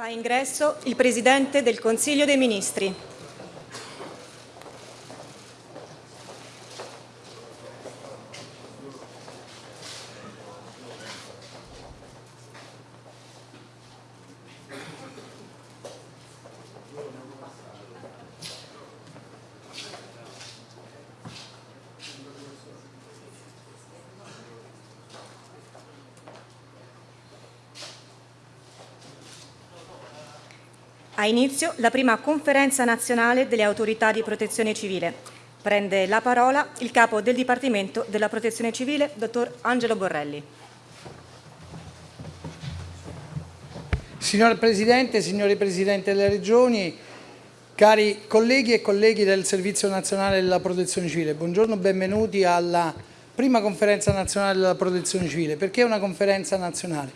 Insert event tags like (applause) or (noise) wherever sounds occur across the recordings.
Fa ingresso il Presidente del Consiglio dei Ministri. Ha inizio la prima conferenza nazionale delle autorità di protezione civile. Prende la parola il capo del Dipartimento della Protezione Civile, dottor Angelo Borrelli. Signor Presidente, signori Presidenti delle Regioni, cari colleghi e colleghi del Servizio Nazionale della Protezione Civile, buongiorno, benvenuti alla prima conferenza nazionale della Protezione Civile. Perché una conferenza nazionale?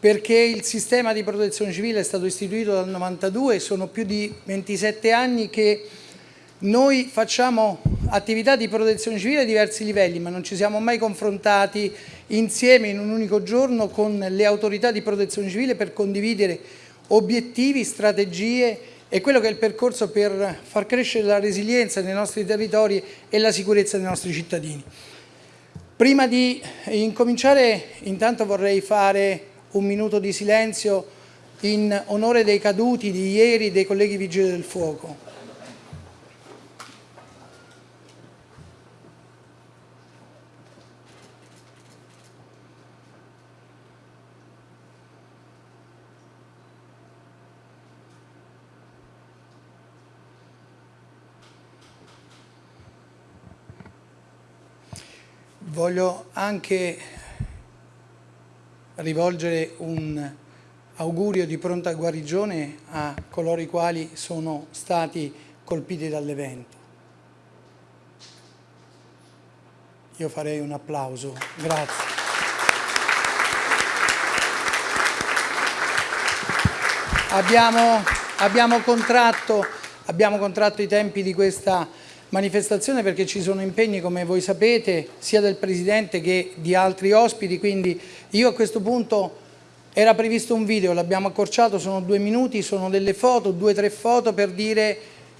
Perché il sistema di protezione civile è stato istituito dal 92 e sono più di 27 anni che noi facciamo attività di protezione civile a diversi livelli, ma non ci siamo mai confrontati insieme in un unico giorno con le autorità di protezione civile per condividere obiettivi, strategie e quello che è il percorso per far crescere la resilienza nei nostri territori e la sicurezza dei nostri cittadini. Prima di incominciare intanto vorrei fare un minuto di silenzio in onore dei caduti di ieri dei colleghi vigili del fuoco. Voglio anche rivolgere un augurio di pronta guarigione a coloro i quali sono stati colpiti dall'evento. Io farei un applauso. Grazie. Abbiamo, abbiamo, contratto, abbiamo contratto i tempi di questa manifestazione perché ci sono impegni, come voi sapete, sia del Presidente che di altri ospiti, quindi io a questo punto era previsto un video, l'abbiamo accorciato, sono due minuti, sono delle foto, due o tre foto per dire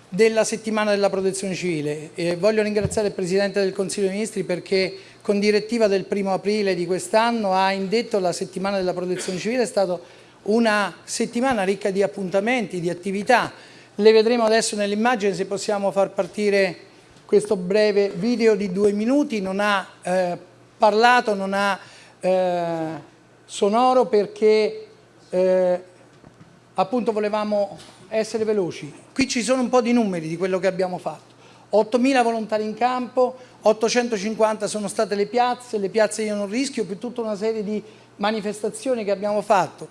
della settimana della protezione civile. E voglio ringraziare il Presidente del Consiglio dei Ministri perché con direttiva del primo aprile di quest'anno ha indetto la settimana della protezione civile, è stata una settimana ricca di appuntamenti, di attività, le vedremo adesso nell'immagine se possiamo far partire questo breve video di due minuti, non ha eh, parlato, non ha eh, sonoro perché eh, appunto volevamo essere veloci. Qui ci sono un po' di numeri di quello che abbiamo fatto. 8.000 volontari in campo, 850 sono state le piazze, le piazze io non rischio, più tutta una serie di manifestazioni che abbiamo fatto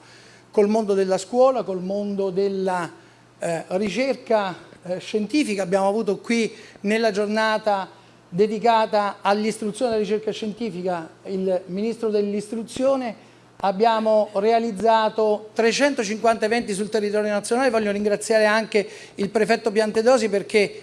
col mondo della scuola, col mondo della eh, ricerca eh, scientifica, abbiamo avuto qui nella giornata dedicata all'istruzione e alla ricerca scientifica il Ministro dell'Istruzione, abbiamo realizzato 350 eventi sul territorio nazionale, voglio ringraziare anche il prefetto Piantedosi perché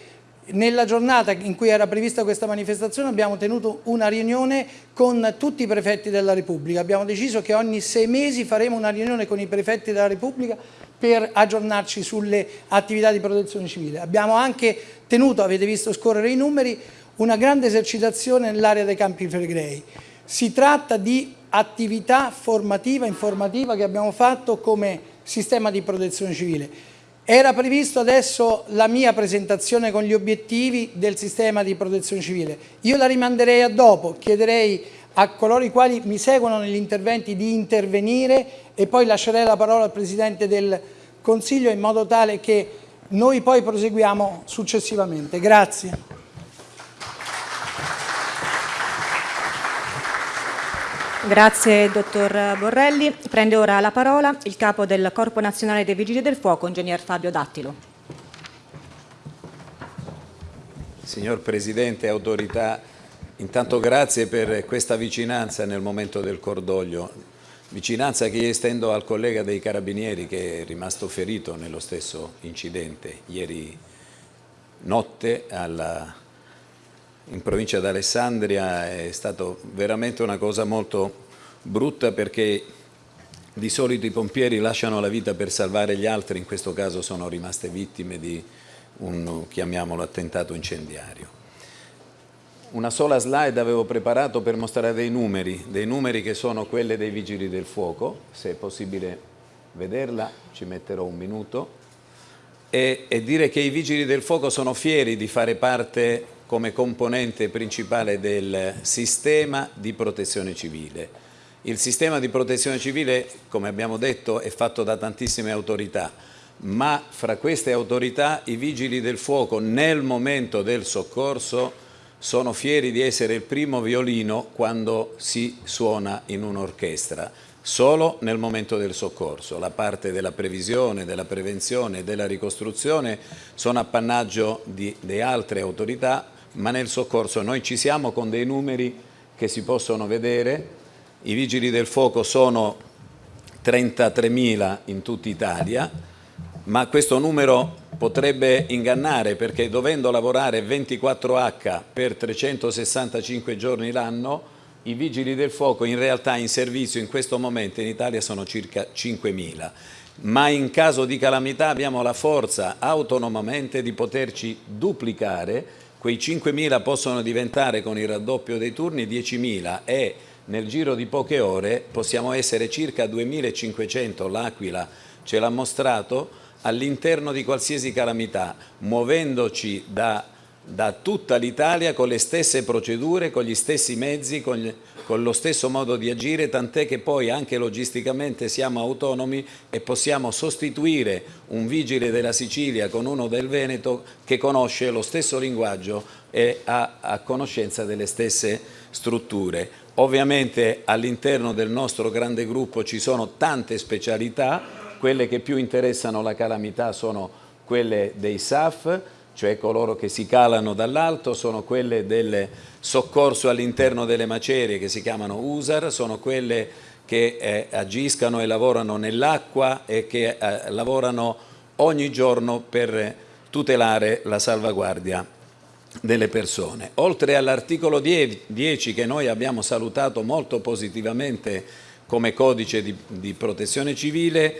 nella giornata in cui era prevista questa manifestazione abbiamo tenuto una riunione con tutti i prefetti della Repubblica. Abbiamo deciso che ogni sei mesi faremo una riunione con i prefetti della Repubblica per aggiornarci sulle attività di protezione civile. Abbiamo anche tenuto, avete visto scorrere i numeri, una grande esercitazione nell'area dei Campi Flegrei. Si tratta di attività formativa, informativa che abbiamo fatto come sistema di protezione civile. Era previsto adesso la mia presentazione con gli obiettivi del sistema di protezione civile. Io la rimanderei a dopo, chiederei a coloro i quali mi seguono negli interventi di intervenire e poi lascerei la parola al Presidente del Consiglio in modo tale che noi poi proseguiamo successivamente. Grazie. Grazie dottor Borrelli. Prende ora la parola il capo del Corpo Nazionale dei Vigili del Fuoco, ingegner Fabio Dattilo. Signor Presidente, autorità Intanto grazie per questa vicinanza nel momento del cordoglio, vicinanza che estendo al collega dei Carabinieri che è rimasto ferito nello stesso incidente ieri notte alla, in provincia d'Alessandria, è stata veramente una cosa molto brutta perché di solito i pompieri lasciano la vita per salvare gli altri, in questo caso sono rimaste vittime di un, chiamiamolo, attentato incendiario. Una sola slide avevo preparato per mostrare dei numeri, dei numeri che sono quelle dei vigili del fuoco, se è possibile vederla ci metterò un minuto, e, e dire che i vigili del fuoco sono fieri di fare parte come componente principale del sistema di protezione civile. Il sistema di protezione civile, come abbiamo detto, è fatto da tantissime autorità, ma fra queste autorità i vigili del fuoco nel momento del soccorso sono fieri di essere il primo violino quando si suona in un'orchestra, solo nel momento del soccorso. La parte della previsione, della prevenzione e della ricostruzione sono appannaggio di, di altre autorità, ma nel soccorso noi ci siamo con dei numeri che si possono vedere. I vigili del fuoco sono 33.000 in tutta Italia, ma questo numero potrebbe ingannare perché dovendo lavorare 24H per 365 giorni l'anno, i vigili del fuoco in realtà in servizio in questo momento in Italia sono circa 5.000, ma in caso di calamità abbiamo la forza autonomamente di poterci duplicare, quei 5.000 possono diventare con il raddoppio dei turni 10.000 e nel giro di poche ore possiamo essere circa 2.500, l'Aquila ce l'ha mostrato, all'interno di qualsiasi calamità, muovendoci da, da tutta l'Italia con le stesse procedure, con gli stessi mezzi, con, gli, con lo stesso modo di agire, tant'è che poi anche logisticamente siamo autonomi e possiamo sostituire un vigile della Sicilia con uno del Veneto che conosce lo stesso linguaggio e ha a conoscenza delle stesse strutture. Ovviamente all'interno del nostro grande gruppo ci sono tante specialità, quelle che più interessano la calamità sono quelle dei SAF, cioè coloro che si calano dall'alto, sono quelle del soccorso all'interno delle macerie che si chiamano USAR, sono quelle che eh, agiscano e lavorano nell'acqua e che eh, lavorano ogni giorno per tutelare la salvaguardia delle persone. Oltre all'articolo 10 che noi abbiamo salutato molto positivamente come codice di, di protezione civile,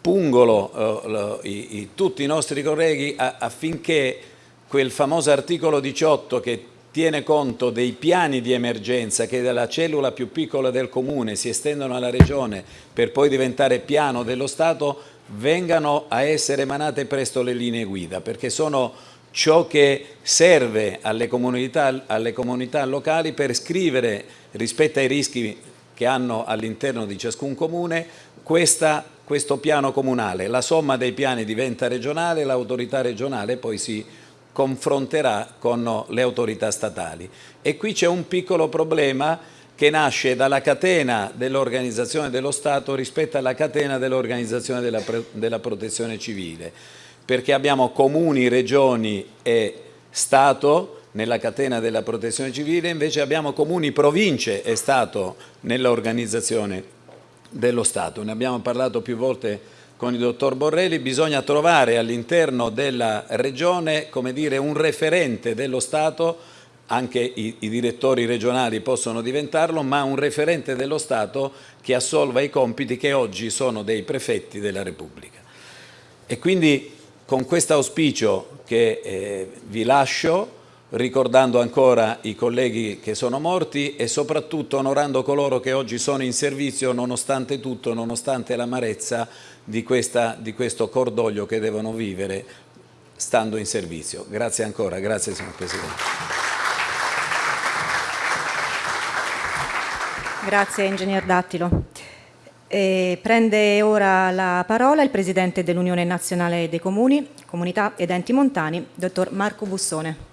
pungolo eh, i, i, tutti i nostri colleghi a, affinché quel famoso articolo 18 che tiene conto dei piani di emergenza che dalla cellula più piccola del comune si estendono alla regione per poi diventare piano dello Stato vengano a essere emanate presto le linee guida perché sono ciò che serve alle comunità, alle comunità locali per scrivere rispetto ai rischi che hanno all'interno di ciascun comune questa questo piano comunale, la somma dei piani diventa regionale, l'autorità regionale poi si confronterà con le autorità statali. E qui c'è un piccolo problema che nasce dalla catena dell'organizzazione dello Stato rispetto alla catena dell'organizzazione della, della protezione civile, perché abbiamo comuni, regioni e Stato nella catena della protezione civile, invece abbiamo comuni, province e Stato nell'organizzazione dello Stato. Ne abbiamo parlato più volte con il dottor Borrelli, bisogna trovare all'interno della Regione dire, un referente dello Stato, anche i, i, direttori regionali possono diventarlo, ma un referente dello Stato che assolva i compiti che oggi sono dei prefetti della Repubblica. E quindi con questo auspicio che eh, vi lascio, ricordando ancora i colleghi che sono morti e soprattutto onorando coloro che oggi sono in servizio nonostante tutto, nonostante l'amarezza di, di questo cordoglio che devono vivere stando in servizio. Grazie ancora, grazie signor Presidente. Grazie Ingegner Dattilo. E prende ora la parola il Presidente dell'Unione Nazionale dei Comuni, Comunità ed Enti Montani, Dottor Marco Bussone.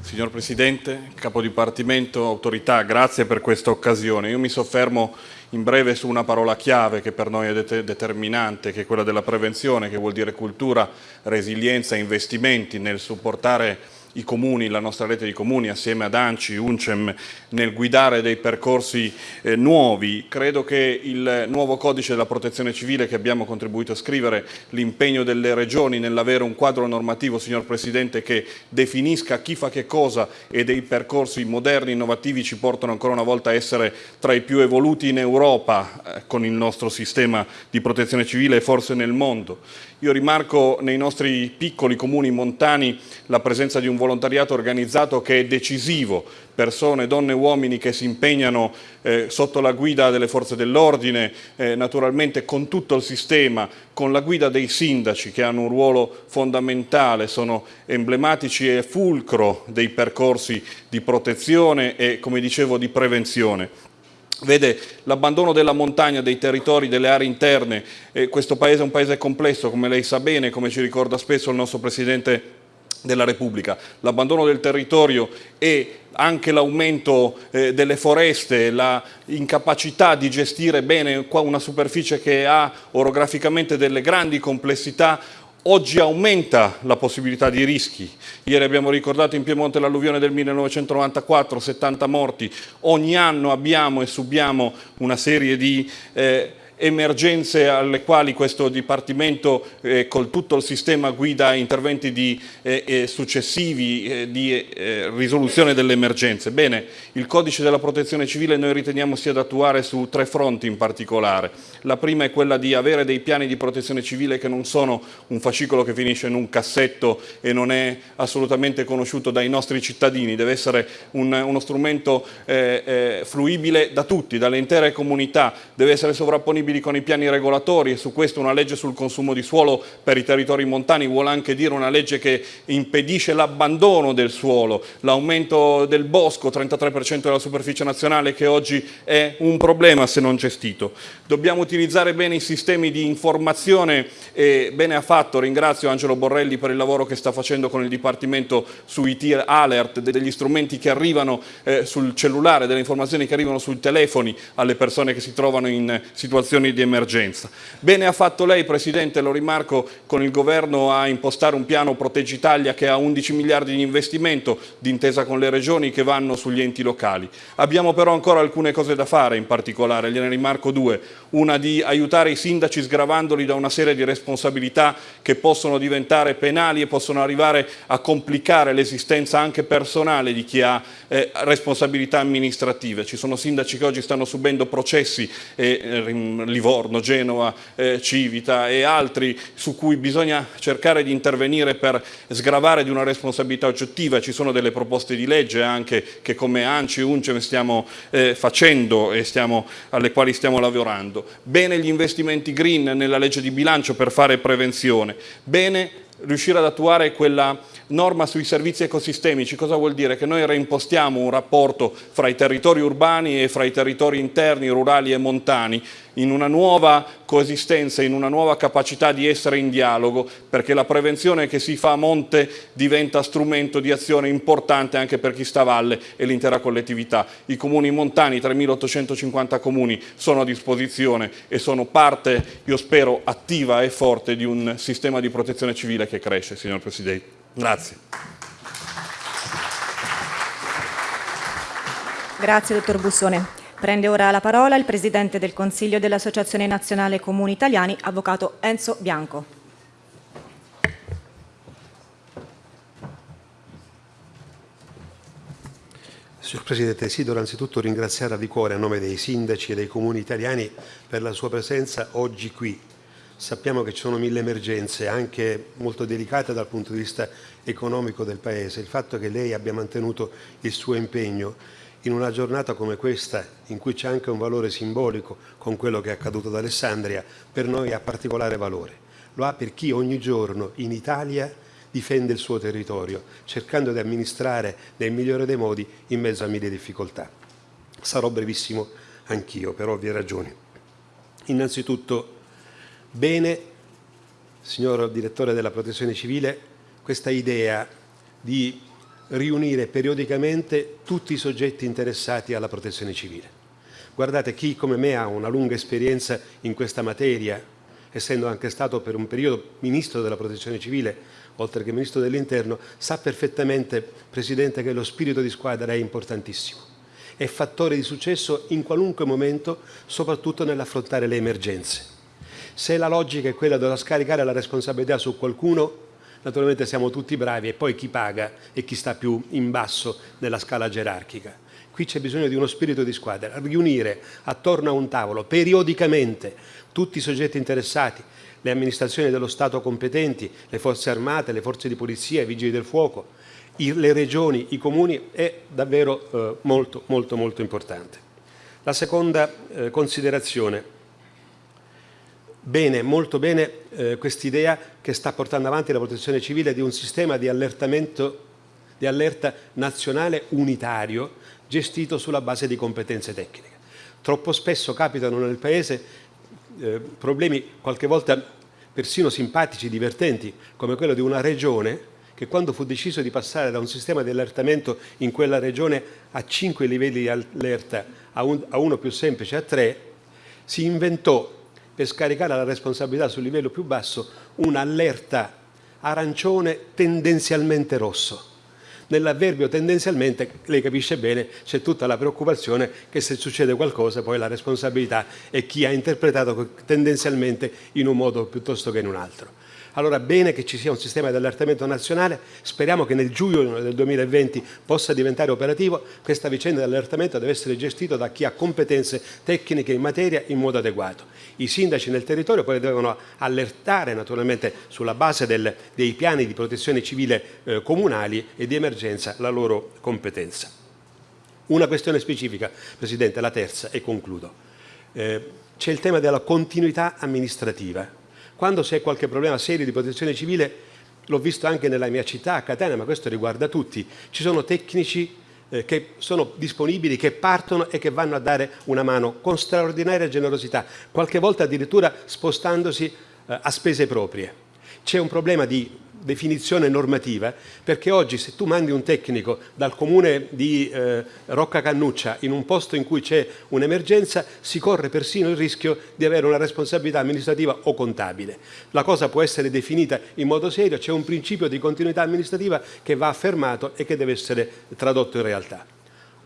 Signor Presidente, Capo Dipartimento, Autorità, grazie per questa occasione. Io mi soffermo in breve su una parola chiave che per noi è det determinante, che è quella della prevenzione, che vuol dire cultura, resilienza investimenti nel supportare i comuni, la nostra rete di comuni assieme ad ANCI, UNCEM nel guidare dei percorsi eh, nuovi. Credo che il nuovo codice della protezione civile che abbiamo contribuito a scrivere, l'impegno delle regioni nell'avere un quadro normativo, signor Presidente, che definisca chi fa che cosa e dei percorsi moderni, innovativi ci portano ancora una volta a essere tra i più evoluti in Europa eh, con il nostro sistema di protezione civile e forse nel mondo. Io rimarco nei nostri piccoli comuni montani la presenza di un volontariato organizzato che è decisivo, persone, donne e uomini che si impegnano eh, sotto la guida delle forze dell'ordine, eh, naturalmente con tutto il sistema, con la guida dei sindaci che hanno un ruolo fondamentale, sono emblematici e fulcro dei percorsi di protezione e, come dicevo, di prevenzione. Vede l'abbandono della montagna, dei territori, delle aree interne, eh, questo paese è un paese complesso, come lei sa bene, come ci ricorda spesso il nostro Presidente della Repubblica. L'abbandono del territorio e anche l'aumento eh, delle foreste, l'incapacità di gestire bene una superficie che ha orograficamente delle grandi complessità oggi aumenta la possibilità di rischi. Ieri abbiamo ricordato in Piemonte l'alluvione del 1994, 70 morti. Ogni anno abbiamo e subiamo una serie di eh, emergenze alle quali questo Dipartimento eh, col tutto il sistema guida interventi di, eh, eh successivi eh, di eh, risoluzione delle emergenze. Bene, il codice della protezione civile noi riteniamo sia da attuare su tre fronti in particolare. La prima è quella di avere dei piani di protezione civile che non sono un fascicolo che finisce in un cassetto e non è assolutamente conosciuto dai nostri cittadini, deve essere un, uno strumento eh, fruibile da tutti, dalle intere comunità, deve essere sovrapponibile compatibili con i piani regolatori e su questo una legge sul consumo di suolo per i territori montani vuole anche dire una legge che impedisce l'abbandono del suolo, l'aumento del bosco, 33% della superficie nazionale che oggi è un problema se non gestito. Dobbiamo utilizzare bene i sistemi di informazione e bene ha fatto, ringrazio Angelo Borrelli per il lavoro che sta facendo con il Dipartimento su IT Alert, degli strumenti che arrivano eh, sul cellulare, delle informazioni che arrivano sui telefoni alle persone che si trovano in situazioni situazioni di emergenza. Bene ha fatto lei, Presidente, lo rimarco, con il Governo a impostare un piano Proteggi Italia che ha 11 miliardi di investimento d'intesa con le regioni che vanno sugli enti locali. Abbiamo però ancora alcune cose da fare in particolare, gliene rimarco due. Una di aiutare i sindaci sgravandoli da una serie di responsabilità che possono diventare penali e possono arrivare a complicare l'esistenza anche personale di chi ha eh, responsabilità amministrative. Ci sono sindaci che oggi stanno subendo processi e eh, Livorno, Genova, eh, Civita e altri su cui bisogna cercare di intervenire per sgravare di una responsabilità oggettiva. Ci sono delle proposte di legge anche che come ANCI e UNCEM stiamo eh, facendo e stiamo, alle quali stiamo lavorando. Bene gli investimenti green nella legge di bilancio per fare prevenzione. Bene riuscire ad attuare quella norma sui servizi ecosistemici. Cosa vuol dire? Che noi reimpostiamo un rapporto fra i territori urbani e fra i territori interni, rurali e montani, in una nuova coesistenza, in una nuova capacità di essere in dialogo, perché la prevenzione che si fa a monte diventa strumento di azione importante anche per chi sta a valle e l'intera collettività. I comuni montani, 3.850 comuni, sono a disposizione e sono parte, io spero, attiva e forte di un sistema di protezione civile che cresce, signor Presidente. Grazie. Grazie, dottor Bussone. Prende ora la parola il Presidente del Consiglio dell'Associazione Nazionale Comuni Italiani, Avvocato Enzo Bianco. Signor Presidente, desidero anzitutto ringraziare di cuore a nome dei sindaci e dei comuni italiani per la sua presenza oggi qui. Sappiamo che ci sono mille emergenze, anche molto delicate dal punto di vista economico del Paese. Il fatto che lei abbia mantenuto il suo impegno in una giornata come questa, in cui c'è anche un valore simbolico con quello che è accaduto ad Alessandria, per noi ha particolare valore. Lo ha per chi ogni giorno in Italia difende il suo territorio, cercando di amministrare nel migliore dei modi in mezzo a mille difficoltà. Sarò brevissimo anch'io, per ovvie ragioni. Innanzitutto, bene, signor Direttore della Protezione Civile, questa idea di riunire periodicamente tutti i soggetti interessati alla protezione civile. Guardate, chi come me ha una lunga esperienza in questa materia essendo anche stato per un periodo Ministro della Protezione Civile, oltre che Ministro dell'Interno, sa perfettamente, Presidente, che lo spirito di squadra è importantissimo. È fattore di successo in qualunque momento, soprattutto nell'affrontare le emergenze. Se la logica è quella di scaricare la responsabilità su qualcuno, naturalmente siamo tutti bravi e poi chi paga e chi sta più in basso nella scala gerarchica. Qui c'è bisogno di uno spirito di squadra, riunire attorno a un tavolo periodicamente tutti i soggetti interessati, le amministrazioni dello Stato competenti, le forze armate, le forze di polizia, i vigili del fuoco, le regioni, i comuni, è davvero eh, molto, molto, molto importante. La seconda eh, considerazione Bene, molto bene eh, quest'idea che sta portando avanti la protezione civile di un sistema di di allerta nazionale unitario gestito sulla base di competenze tecniche. Troppo spesso capitano nel Paese eh, problemi qualche volta persino simpatici, divertenti, come quello di una regione che quando fu deciso di passare da un sistema di allertamento in quella regione a cinque livelli di allerta a, un, a uno più semplice a tre, si inventò per scaricare la responsabilità sul livello più basso un'allerta arancione tendenzialmente rosso. Nell'avverbio tendenzialmente, lei capisce bene, c'è tutta la preoccupazione che se succede qualcosa poi la responsabilità è chi ha interpretato tendenzialmente in un modo piuttosto che in un altro. Allora bene che ci sia un sistema di allertamento nazionale, speriamo che nel giugno del 2020 possa diventare operativo, questa vicenda di allertamento deve essere gestita da chi ha competenze tecniche in materia in modo adeguato. I sindaci nel territorio poi devono allertare naturalmente sulla base del, dei piani di protezione civile eh, comunali e di emergenza la loro competenza. Una questione specifica, Presidente, la terza e concludo. Eh, c'è il tema della continuità amministrativa quando c'è qualche problema serio di protezione civile, l'ho visto anche nella mia città, a Catania, ma questo riguarda tutti, ci sono tecnici eh, che sono disponibili, che partono e che vanno a dare una mano con straordinaria generosità, qualche volta addirittura spostandosi eh, a spese proprie. C'è un problema di definizione normativa, perché oggi se tu mandi un tecnico dal comune di eh, Rocca Cannuccia in un posto in cui c'è un'emergenza, si corre persino il rischio di avere una responsabilità amministrativa o contabile. La cosa può essere definita in modo serio, c'è un principio di continuità amministrativa che va affermato e che deve essere tradotto in realtà.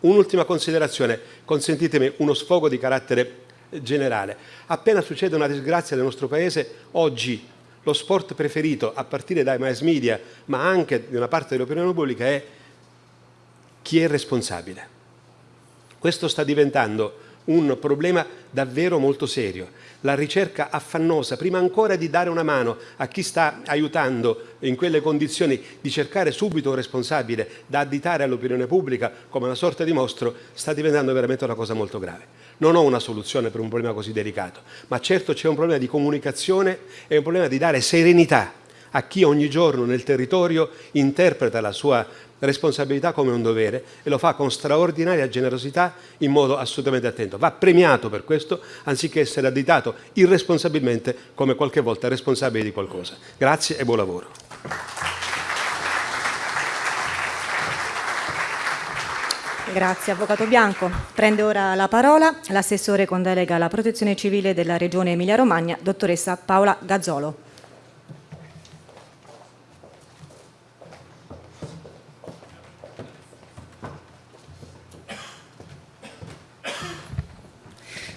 Un'ultima considerazione, consentitemi uno sfogo di carattere generale. Appena succede una disgrazia nel nostro Paese, oggi lo sport preferito a partire dai mass media, ma anche di una parte dell'opinione pubblica, è chi è responsabile. Questo sta diventando un problema davvero molto serio. La ricerca affannosa, prima ancora di dare una mano a chi sta aiutando in quelle condizioni, di cercare subito un responsabile da additare all'opinione pubblica come una sorta di mostro, sta diventando veramente una cosa molto grave. Non ho una soluzione per un problema così delicato, ma certo c'è un problema di comunicazione e un problema di dare serenità a chi ogni giorno nel territorio interpreta la sua responsabilità come un dovere e lo fa con straordinaria generosità in modo assolutamente attento. Va premiato per questo anziché essere additato irresponsabilmente come qualche volta responsabile di qualcosa. Grazie e buon lavoro. Grazie Avvocato Bianco. Prende ora la parola l'assessore con delega alla protezione civile della Regione Emilia-Romagna, dottoressa Paola Gazzolo.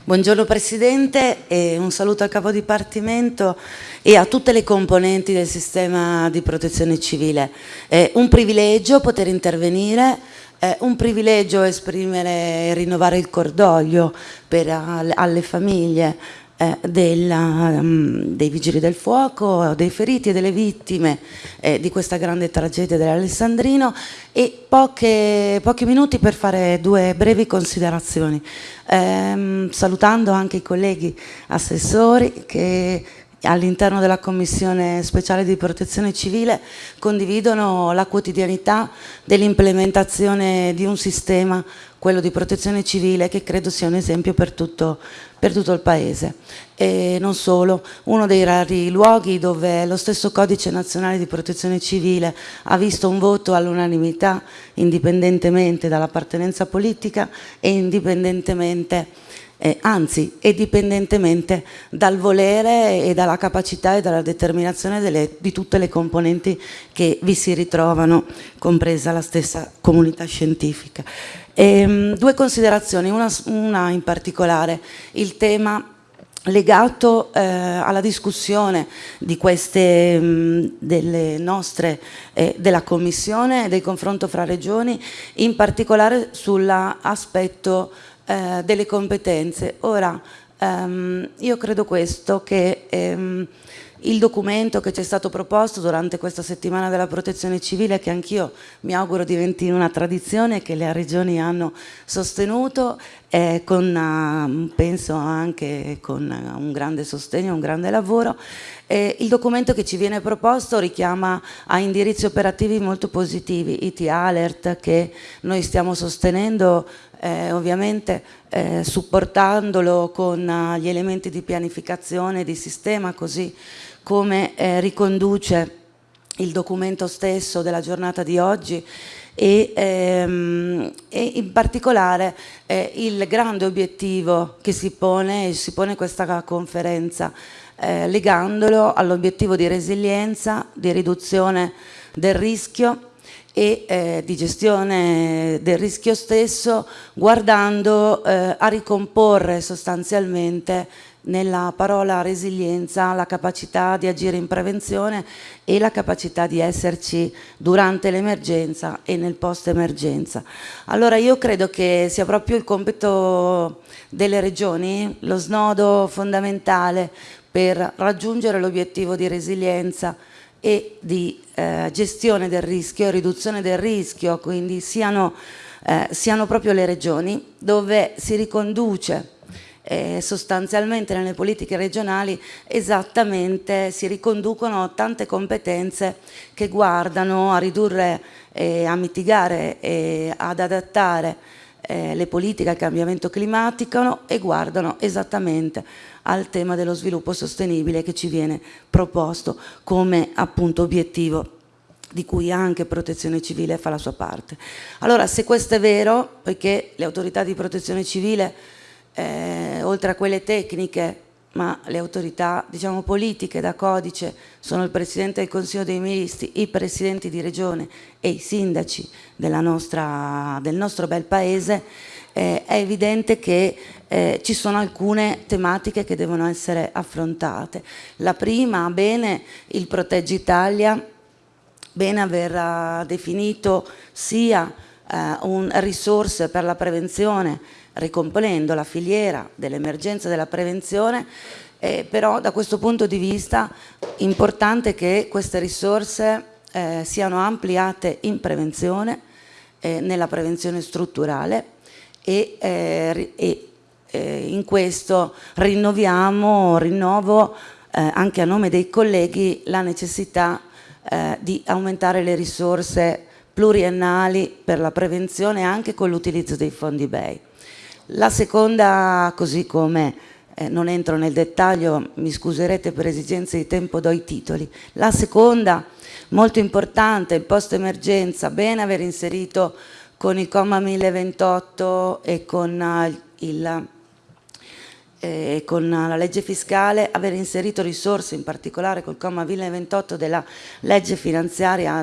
Buongiorno Presidente e un saluto al capo dipartimento e a tutte le componenti del sistema di protezione civile. È un privilegio poter intervenire è un privilegio esprimere e rinnovare il cordoglio per, alle famiglie eh, della, um, dei vigili del fuoco, dei feriti e delle vittime eh, di questa grande tragedia dell'Alessandrino e poche, pochi minuti per fare due brevi considerazioni, eh, salutando anche i colleghi assessori che all'interno della Commissione speciale di protezione civile condividono la quotidianità dell'implementazione di un sistema, quello di protezione civile, che credo sia un esempio per tutto, per tutto il Paese. E non solo, uno dei rari luoghi dove lo stesso Codice Nazionale di Protezione Civile ha visto un voto all'unanimità, indipendentemente dall'appartenenza politica e indipendentemente eh, anzi è dipendentemente dal volere e dalla capacità e dalla determinazione delle, di tutte le componenti che vi si ritrovano, compresa la stessa comunità scientifica. E, ehm, due considerazioni, una, una in particolare, il tema legato eh, alla discussione di queste mh, delle nostre eh, della commissione del confronto fra regioni in particolare sull'aspetto eh, delle competenze. Ora, ehm, io credo questo, che ehm, il documento che ci è stato proposto durante questa settimana della protezione civile, che anch'io mi auguro diventi una tradizione che le regioni hanno sostenuto, eh, con, uh, penso anche con un grande sostegno, un grande lavoro, eh, il documento che ci viene proposto richiama a indirizzi operativi molto positivi, IT Alert che noi stiamo sostenendo eh, ovviamente eh, supportandolo con uh, gli elementi di pianificazione di sistema così come eh, riconduce il documento stesso della giornata di oggi e, ehm, e in particolare eh, il grande obiettivo che si pone, si pone questa conferenza eh, legandolo all'obiettivo di resilienza, di riduzione del rischio e eh, di gestione del rischio stesso guardando eh, a ricomporre sostanzialmente nella parola resilienza la capacità di agire in prevenzione e la capacità di esserci durante l'emergenza e nel post emergenza. Allora io credo che sia proprio il compito delle regioni, lo snodo fondamentale per raggiungere l'obiettivo di resilienza e di eh, gestione del rischio, riduzione del rischio, quindi siano, eh, siano proprio le regioni dove si riconduce eh, sostanzialmente nelle politiche regionali esattamente si riconducono tante competenze che guardano a ridurre, eh, a mitigare e ad adattare eh, le politiche al cambiamento climatico e guardano esattamente al tema dello sviluppo sostenibile che ci viene proposto come appunto obiettivo di cui anche protezione civile fa la sua parte. Allora se questo è vero, poiché le autorità di protezione civile, eh, oltre a quelle tecniche, ma le autorità diciamo, politiche da codice sono il Presidente del Consiglio dei Ministri, i Presidenti di Regione e i Sindaci nostra, del nostro bel Paese, eh, è evidente che eh, ci sono alcune tematiche che devono essere affrontate. La prima, bene, il Proteggi Italia, bene aver uh, definito sia uh, un, risorse per la prevenzione, ricomponendo la filiera dell'emergenza della prevenzione, eh, però da questo punto di vista è importante che queste risorse eh, siano ampliate in prevenzione, eh, nella prevenzione strutturale e, eh, e eh, in questo rinnoviamo, rinnovo eh, anche a nome dei colleghi la necessità di aumentare le risorse pluriennali per la prevenzione anche con l'utilizzo dei fondi BEI. La seconda, così come eh, non entro nel dettaglio, mi scuserete per esigenze di tempo, do i titoli. La seconda, molto importante, il post emergenza, bene aver inserito con il comma 1028 e con, uh, il, eh, con la legge fiscale aver inserito risorse in particolare col comma 1028 della legge finanziaria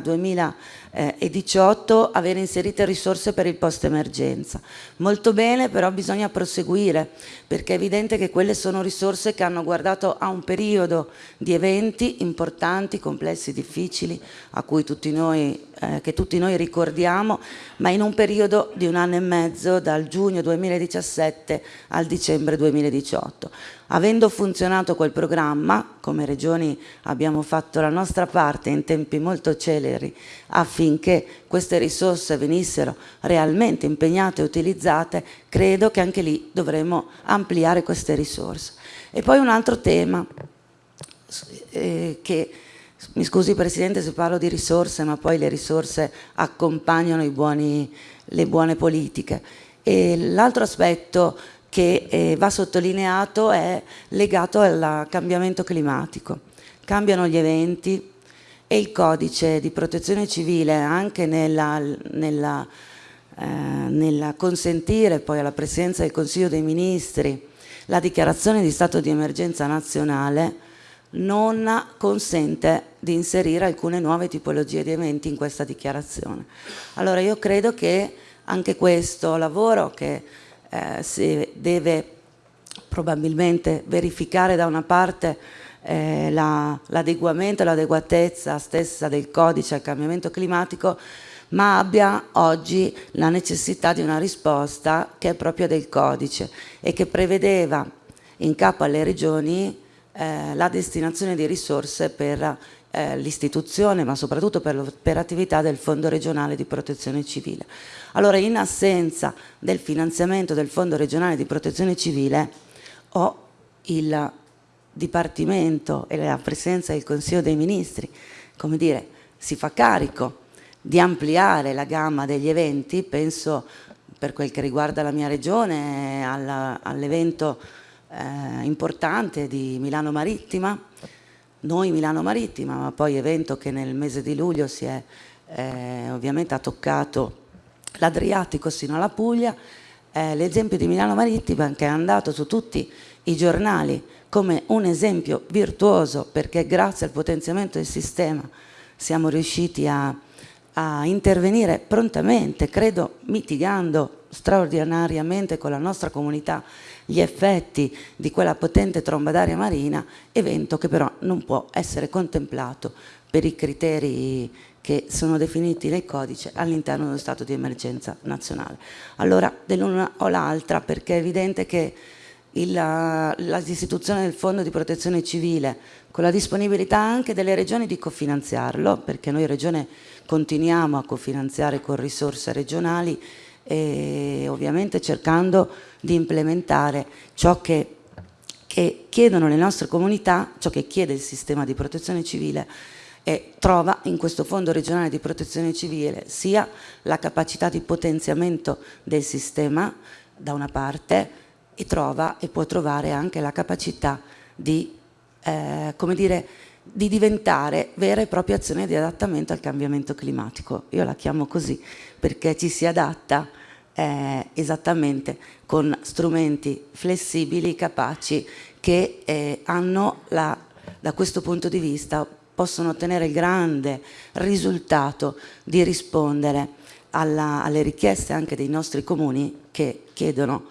2000 e 18 avere inserite risorse per il post emergenza. Molto bene, però bisogna proseguire perché è evidente che quelle sono risorse che hanno guardato a un periodo di eventi importanti, complessi, difficili, a cui tutti noi, eh, che tutti noi ricordiamo, ma in un periodo di un anno e mezzo, dal giugno 2017 al dicembre 2018. Avendo funzionato quel programma, come regioni abbiamo fatto la nostra parte in tempi molto celeri affinché queste risorse venissero realmente impegnate e utilizzate, credo che anche lì dovremo ampliare queste risorse. E poi un altro tema eh, che mi scusi Presidente se parlo di risorse, ma poi le risorse accompagnano buoni, le buone politiche. L'altro aspetto che eh, va sottolineato è legato al cambiamento climatico. Cambiano gli eventi e il codice di protezione civile anche nella, nella eh, nel consentire poi alla Presidenza del Consiglio dei Ministri la dichiarazione di stato di emergenza nazionale non consente di inserire alcune nuove tipologie di eventi in questa dichiarazione. Allora io credo che anche questo lavoro che eh, si deve probabilmente verificare da una parte eh, l'adeguamento e l'adeguatezza stessa del codice al cambiamento climatico ma abbia oggi la necessità di una risposta che è proprio del codice e che prevedeva in capo alle regioni eh, la destinazione di risorse per eh, l'istituzione ma soprattutto per l'operatività del Fondo regionale di protezione civile. Allora in assenza del finanziamento del Fondo regionale di protezione civile ho il Dipartimento e la Presidenza del Consiglio dei Ministri, come dire, si fa carico di ampliare la gamma degli eventi, penso per quel che riguarda la mia regione all'evento eh, importante di Milano Marittima, noi Milano Marittima, ma poi evento che nel mese di luglio si è eh, ovviamente ha toccato l'Adriatico sino alla Puglia, eh, l'esempio di Milano Marittima che è andato su tutti i giornali come un esempio virtuoso perché grazie al potenziamento del sistema siamo riusciti a, a intervenire prontamente, credo mitigando straordinariamente con la nostra comunità gli effetti di quella potente tromba d'aria marina, evento che però non può essere contemplato per i criteri che sono definiti nel codice all'interno dello stato di emergenza nazionale. Allora, dell'una o l'altra, perché è evidente che l'istituzione del Fondo di Protezione Civile, con la disponibilità anche delle regioni di cofinanziarlo, perché noi regione continuiamo a cofinanziare con risorse regionali, e ovviamente cercando di implementare ciò che, che chiedono le nostre comunità, ciò che chiede il sistema di protezione civile e trova in questo fondo regionale di protezione civile sia la capacità di potenziamento del sistema da una parte e trova e può trovare anche la capacità di, eh, come dire, di diventare vera e propria azione di adattamento al cambiamento climatico. Io la chiamo così perché ci si adatta eh, esattamente con strumenti flessibili, capaci, che eh, hanno la, da questo punto di vista possono ottenere il grande risultato di rispondere alla, alle richieste anche dei nostri comuni che chiedono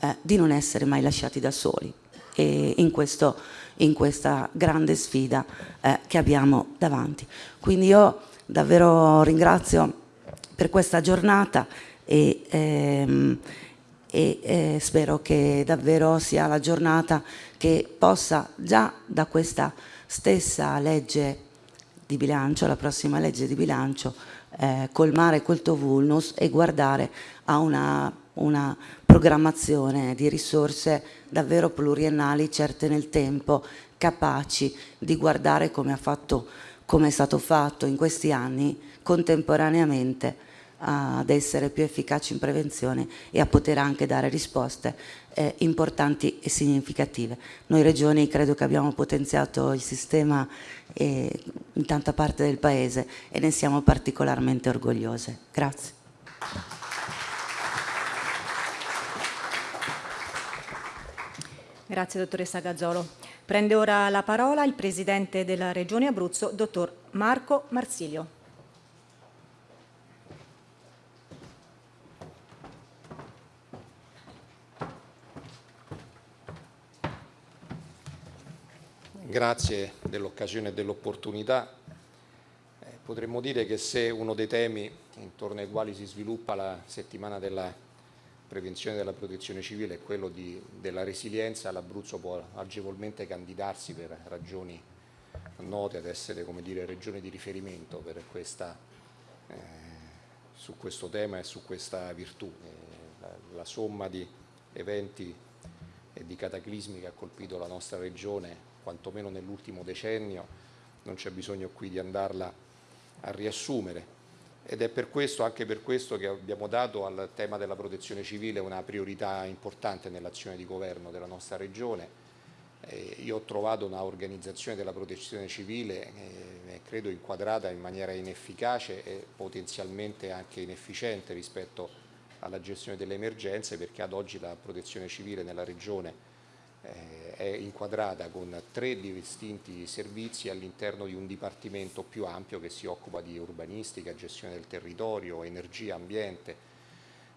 eh, di non essere mai lasciati da soli e in, questo, in questa grande sfida eh, che abbiamo davanti. Quindi io davvero ringrazio per questa giornata e, ehm, e eh, spero che davvero sia la giornata che possa già da questa stessa legge di bilancio, la prossima legge di bilancio, eh, colmare quel vulnus e guardare a una, una programmazione di risorse davvero pluriennali, certe nel tempo, capaci di guardare come, fatto, come è stato fatto in questi anni contemporaneamente ad essere più efficaci in prevenzione e a poter anche dare risposte eh, importanti e significative. Noi regioni credo che abbiamo potenziato il sistema eh, in tanta parte del Paese e ne siamo particolarmente orgogliose. Grazie. Grazie dottoressa Gazzolo. Prende ora la parola il Presidente della Regione Abruzzo, dottor Marco Marsilio. Grazie dell'occasione e dell'opportunità. Eh, potremmo dire che se uno dei temi intorno ai quali si sviluppa la settimana della prevenzione della protezione civile è quello di, della resilienza, l'Abruzzo può agevolmente candidarsi per ragioni note ad essere come dire, regione di riferimento questa, eh, su questo tema e su questa virtù. Eh, la, la somma di eventi e di cataclismi che ha colpito la nostra regione quantomeno nell'ultimo decennio, non c'è bisogno qui di andarla a riassumere. Ed è per questo, anche per questo che abbiamo dato al tema della protezione civile una priorità importante nell'azione di governo della nostra regione. Eh, io ho trovato una organizzazione della protezione civile eh, credo inquadrata in maniera inefficace e potenzialmente anche inefficiente rispetto alla gestione delle emergenze perché ad oggi la protezione civile nella regione eh, è inquadrata con tre distinti servizi all'interno di un dipartimento più ampio che si occupa di urbanistica, gestione del territorio, energia, ambiente.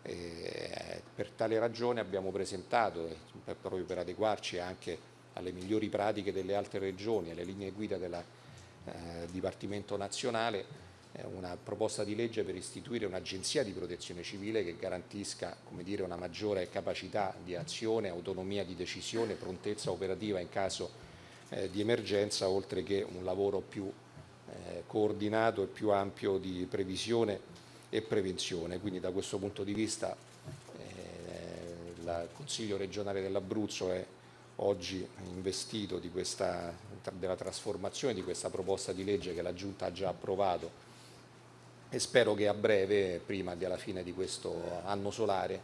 Eh, per tale ragione abbiamo presentato, eh, proprio per adeguarci anche alle migliori pratiche delle altre regioni, alle linee guida del eh, Dipartimento nazionale, una proposta di legge per istituire un'agenzia di protezione civile che garantisca dire, una maggiore capacità di azione, autonomia di decisione, prontezza operativa in caso eh, di emergenza, oltre che un lavoro più eh, coordinato e più ampio di previsione e prevenzione. Quindi da questo punto di vista eh, il Consiglio regionale dell'Abruzzo è oggi investito questa, della trasformazione di questa proposta di legge che la Giunta ha già approvato e spero che a breve, prima della fine di questo anno solare,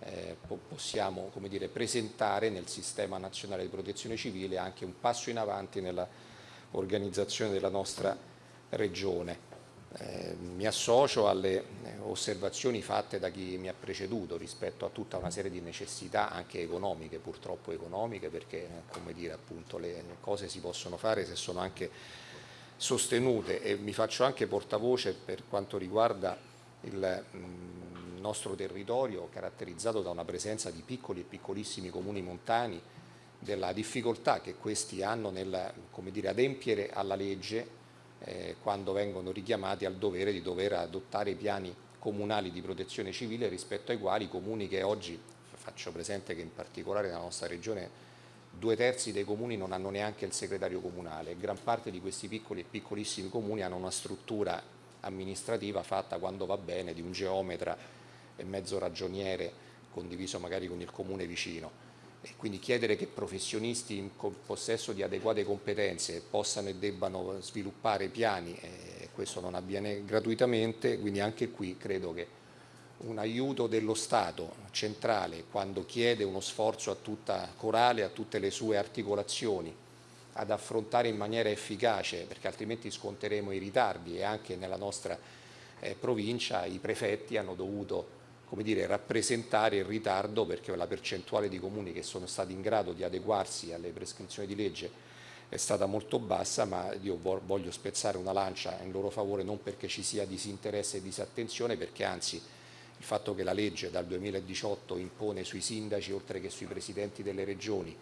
eh, possiamo dire, presentare nel sistema nazionale di protezione civile anche un passo in avanti nell'organizzazione della nostra regione. Eh, mi associo alle eh, osservazioni fatte da chi mi ha preceduto rispetto a tutta una serie di necessità anche economiche, purtroppo economiche, perché come dire, appunto, le cose si possono fare se sono anche sostenute e mi faccio anche portavoce per quanto riguarda il mm, nostro territorio caratterizzato da una presenza di piccoli e piccolissimi comuni montani, della difficoltà che questi hanno nel dire, adempiere alla legge eh, quando vengono richiamati al dovere di dover adottare piani comunali di protezione civile rispetto ai quali i comuni che oggi, faccio presente che in particolare nella nostra regione due terzi dei comuni non hanno neanche il segretario comunale, gran parte di questi piccoli e piccolissimi comuni hanno una struttura amministrativa fatta quando va bene di un geometra e mezzo ragioniere condiviso magari con il comune vicino. E quindi chiedere che professionisti in possesso di adeguate competenze possano e debbano sviluppare piani, eh, questo non avviene gratuitamente, quindi anche qui credo che un aiuto dello Stato centrale quando chiede uno sforzo a tutta Corale, a tutte le sue articolazioni ad affrontare in maniera efficace perché altrimenti sconteremo i ritardi e anche nella nostra eh, provincia i prefetti hanno dovuto dire, rappresentare il ritardo perché la percentuale di comuni che sono stati in grado di adeguarsi alle prescrizioni di legge è stata molto bassa ma io voglio spezzare una lancia in loro favore non perché ci sia disinteresse e disattenzione perché anzi il fatto che la legge dal 2018 impone sui sindaci, oltre che sui presidenti delle regioni,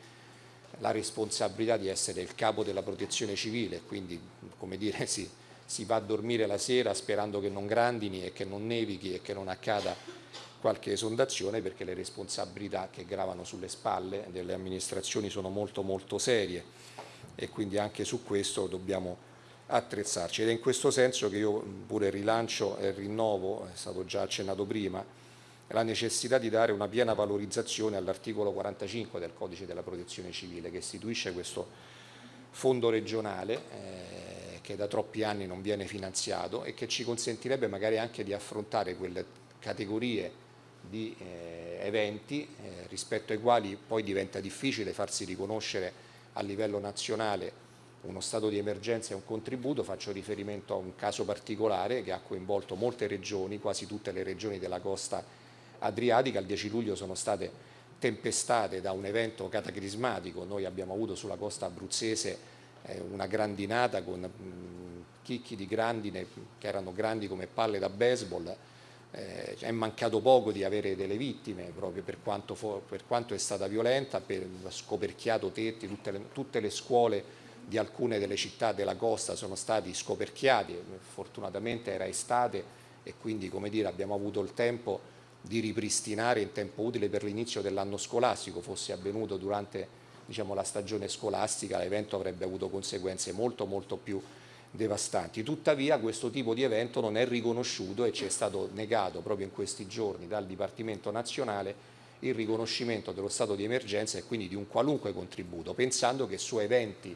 la responsabilità di essere il capo della protezione civile, quindi come dire, (laughs) si, si va a dormire la sera sperando che non grandini e che non nevichi e che non accada qualche esondazione perché le responsabilità che gravano sulle spalle delle amministrazioni sono molto molto serie. E quindi anche su questo dobbiamo attrezzarci. Ed è in questo senso che io pure rilancio e rinnovo, è stato già accennato prima, la necessità di dare una piena valorizzazione all'articolo 45 del Codice della Protezione Civile che istituisce questo fondo regionale eh, che da troppi anni non viene finanziato e che ci consentirebbe magari anche di affrontare quelle categorie di eh, eventi eh, rispetto ai quali poi diventa difficile farsi riconoscere a livello nazionale uno stato di emergenza e un contributo, faccio riferimento a un caso particolare che ha coinvolto molte regioni, quasi tutte le regioni della costa adriatica, il 10 luglio sono state tempestate da un evento cataclismatico, noi abbiamo avuto sulla costa abruzzese eh, una grandinata con chicchi di grandine che erano grandi come palle da baseball, eh, è mancato poco di avere delle vittime proprio per quanto, per quanto è stata violenta, per scoperchiato tetti, tutte le, tutte le scuole di alcune delle città della costa sono stati scoperchiati, fortunatamente era estate e quindi dire, abbiamo avuto il tempo di ripristinare in tempo utile per l'inizio dell'anno scolastico, fosse avvenuto durante diciamo, la stagione scolastica l'evento avrebbe avuto conseguenze molto molto più devastanti. Tuttavia questo tipo di evento non è riconosciuto e ci è stato negato proprio in questi giorni dal Dipartimento Nazionale il riconoscimento dello stato di emergenza e quindi di un qualunque contributo, pensando che su eventi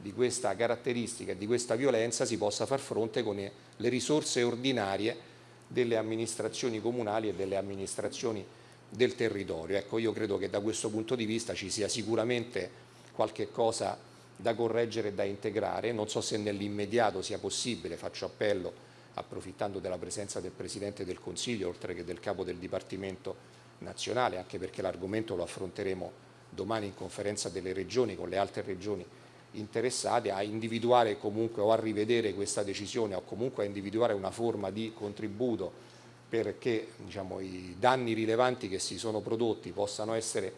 di questa caratteristica e di questa violenza si possa far fronte con le risorse ordinarie delle amministrazioni comunali e delle amministrazioni del territorio. Ecco, io credo che da questo punto di vista ci sia sicuramente qualche cosa da correggere e da integrare, non so se nell'immediato sia possibile, faccio appello approfittando della presenza del Presidente del Consiglio, oltre che del Capo del Dipartimento nazionale, anche perché l'argomento lo affronteremo domani in conferenza delle regioni con le altre regioni interessate a individuare comunque o a rivedere questa decisione o comunque a individuare una forma di contributo perché diciamo, i danni rilevanti che si sono prodotti possano essere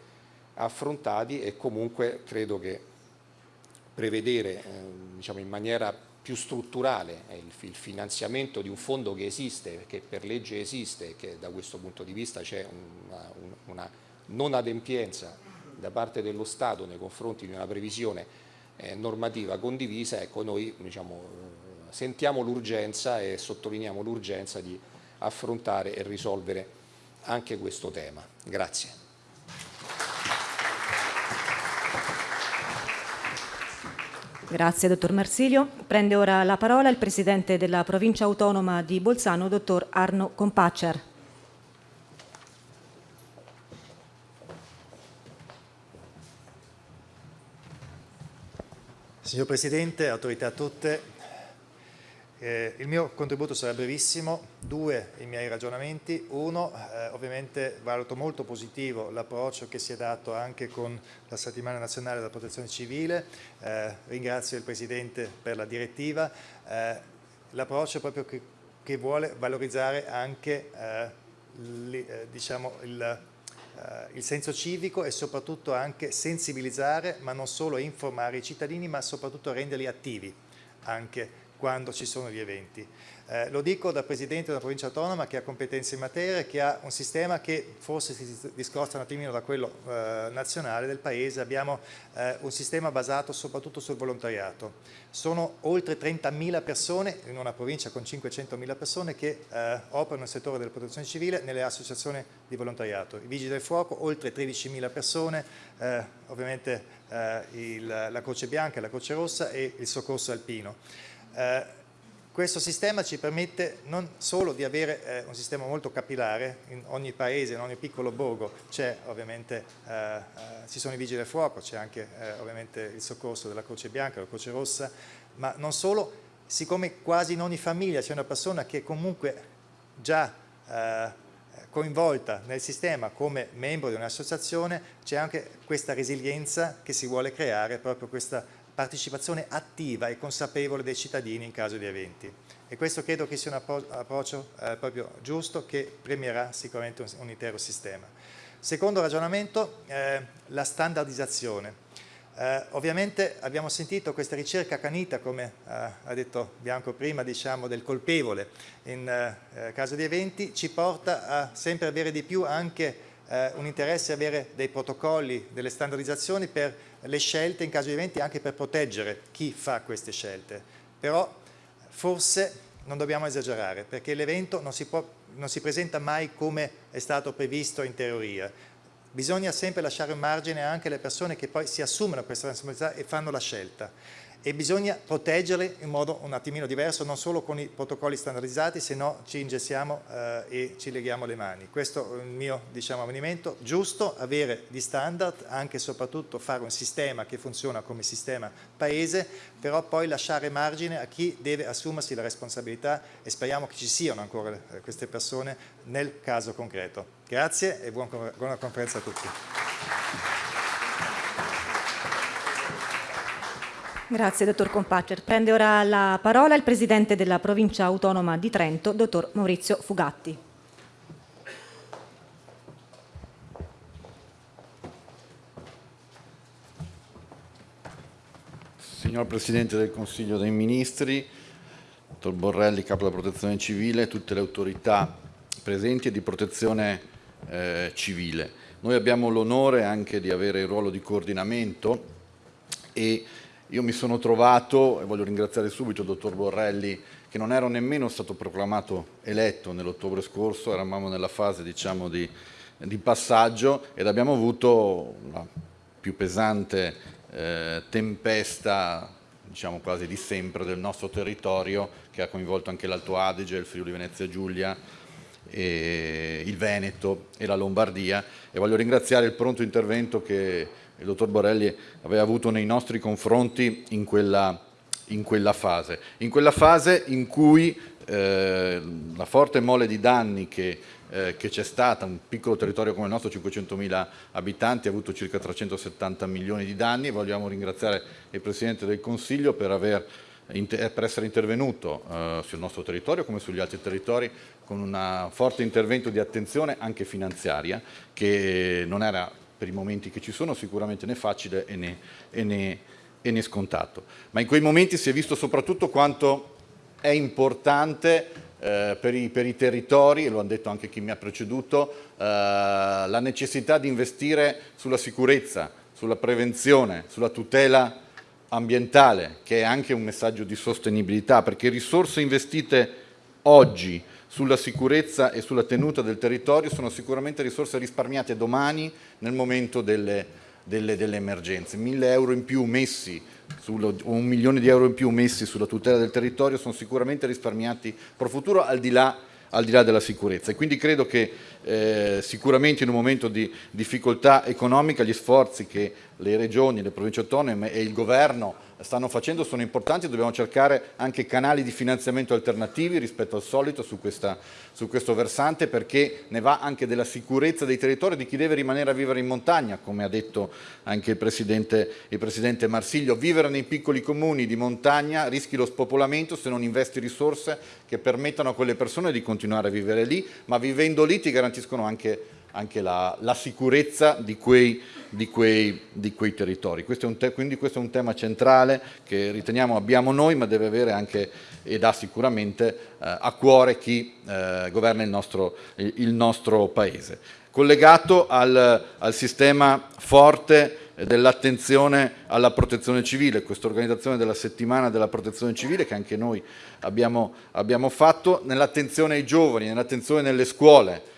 affrontati e comunque credo che prevedere eh, diciamo, in maniera più strutturale il, il, finanziamento di un fondo che esiste, che per legge esiste e che da questo punto di vista c'è una, una non adempienza da parte dello Stato nei confronti di una previsione eh, normativa condivisa, ecco noi diciamo, sentiamo l'urgenza e sottolineiamo l'urgenza di affrontare e risolvere anche questo tema. Grazie. Grazie, dottor Marsilio. Prende ora la parola il Presidente della Provincia Autonoma di Bolzano, dottor Arno Compaccer. Signor Presidente, autorità tutte, eh, il mio contributo sarà brevissimo, due i miei ragionamenti, uno eh, ovviamente valuto molto positivo l'approccio che si è dato anche con la settimana nazionale della protezione civile, eh, ringrazio il Presidente per la direttiva, eh, l'approccio proprio che, che, vuole valorizzare anche eh, li, eh, diciamo il, il senso civico e soprattutto anche sensibilizzare ma non solo informare i cittadini ma soprattutto renderli attivi anche quando ci sono gli eventi. Eh, lo dico da Presidente una provincia autonoma che ha competenze in materia, che ha un sistema che forse si discosta un attimino da quello eh, nazionale del Paese, abbiamo eh, un sistema basato soprattutto sul volontariato. Sono oltre 30.000 persone in una provincia con 500.000 persone che eh, operano nel settore della protezione civile nelle associazioni di volontariato. I Vigili del Fuoco, oltre 13.000 persone, eh, ovviamente eh, il, la Croce Bianca, la Croce Rossa e il Soccorso Alpino. Questo sistema ci permette non solo di avere eh, un sistema molto capillare, in ogni paese, in ogni piccolo borgo c'è ovviamente, eh, eh ci sono i vigili del fuoco, c'è anche eh, ovviamente il soccorso della Croce Bianca, la Croce Rossa, ma non solo, siccome quasi in ogni famiglia c'è una persona che è comunque già eh, coinvolta nel sistema come membro di un'associazione, c'è anche questa resilienza che si vuole creare, proprio questa partecipazione attiva e consapevole dei cittadini in caso di eventi. E questo credo che sia un approccio eh, proprio giusto che premierà sicuramente un, un intero sistema. Secondo ragionamento, eh, la standardizzazione. Eh, ovviamente abbiamo sentito questa ricerca canita, come eh, ha detto Bianco prima, diciamo, del colpevole in eh, caso di eventi, ci porta a sempre avere di più anche eh, un interesse avere dei protocolli, delle standardizzazioni per le scelte in caso di eventi anche per proteggere chi fa queste scelte. Però forse non dobbiamo esagerare perché l'evento non, non si presenta mai come è stato previsto in teoria. Bisogna sempre lasciare un margine anche alle persone che poi si assumono questa responsabilità e fanno la scelta e bisogna proteggerle in modo un attimino diverso, non solo con i protocolli standardizzati, se no ci ingessiamo eh, e ci leghiamo le mani. Questo è il mio diciamo, avvenimento, giusto avere di standard, anche e soprattutto fare un sistema che funziona come sistema paese, però poi lasciare margine a chi deve assumersi la responsabilità e speriamo che ci siano ancora eh, queste persone nel caso concreto. Grazie e buona conferenza a tutti. Grazie, dottor Compaccer. Prende ora la parola il Presidente della Provincia Autonoma di Trento, dottor Maurizio Fugatti. Signor Presidente del Consiglio dei Ministri, dottor Borrelli, Capo della Protezione Civile, tutte le autorità presenti e di protezione eh, civile. Noi abbiamo l'onore anche di avere il ruolo di coordinamento e io mi sono trovato, e voglio ringraziare subito il dottor Borrelli, che non ero nemmeno stato proclamato eletto nell'ottobre scorso, eravamo nella fase diciamo, di, di, passaggio ed abbiamo avuto la più pesante eh, tempesta diciamo quasi di sempre del nostro territorio che ha coinvolto anche l'Alto Adige, il Friuli Venezia Giulia, il Veneto e la Lombardia. E voglio ringraziare il pronto intervento che il dottor Borelli aveva avuto nei nostri confronti in quella, in quella fase. In quella fase in cui eh, la forte mole di danni che eh, che c'è stata, un piccolo territorio come il nostro, 500.000 abitanti, ha avuto circa 370 milioni di danni e vogliamo ringraziare il Presidente del Consiglio per, aver, per essere intervenuto eh, sul nostro territorio come sugli altri territori con un forte intervento di attenzione anche finanziaria che non era per i momenti che ci sono sicuramente né facile e né, e né, e né scontato. Ma in quei momenti si è visto soprattutto quanto è importante eh, per, i, per, i, territori, e lo hanno detto anche chi mi ha preceduto, eh, la necessità di investire sulla sicurezza, sulla prevenzione, sulla tutela ambientale, che è anche un messaggio di sostenibilità, perché risorse investite oggi sulla sicurezza e sulla tenuta del territorio sono sicuramente risorse risparmiate domani nel momento delle, delle, delle emergenze. Mille euro in più messi sullo, un milione di euro in più messi sulla tutela del territorio sono sicuramente risparmiati pro futuro al di là, al di là della sicurezza e quindi credo che eh, sicuramente in un momento di difficoltà economica gli sforzi che le regioni, le province autonome e il governo stanno facendo sono importanti, dobbiamo cercare anche canali di finanziamento alternativi rispetto al solito su, questa, su, questo versante perché ne va anche della sicurezza dei territori di chi deve rimanere a vivere in montagna, come ha detto anche il Presidente, il Presidente Marsiglio, vivere nei piccoli comuni di montagna rischi lo spopolamento se non investi risorse che permettano a quelle persone di continuare a vivere lì, ma vivendo lì ti garantiscono anche anche la, la sicurezza di quei, di, quei, di quei, territori. Questo quindi questo è un tema centrale che riteniamo abbiamo noi, ma deve avere anche ed ha sicuramente eh, a cuore chi eh, governa il nostro, il, nostro, Paese. Collegato al, al sistema forte dell'attenzione alla protezione civile, questa organizzazione della settimana della protezione civile che anche noi abbiamo, abbiamo fatto, nell'attenzione ai giovani, nell'attenzione nelle scuole,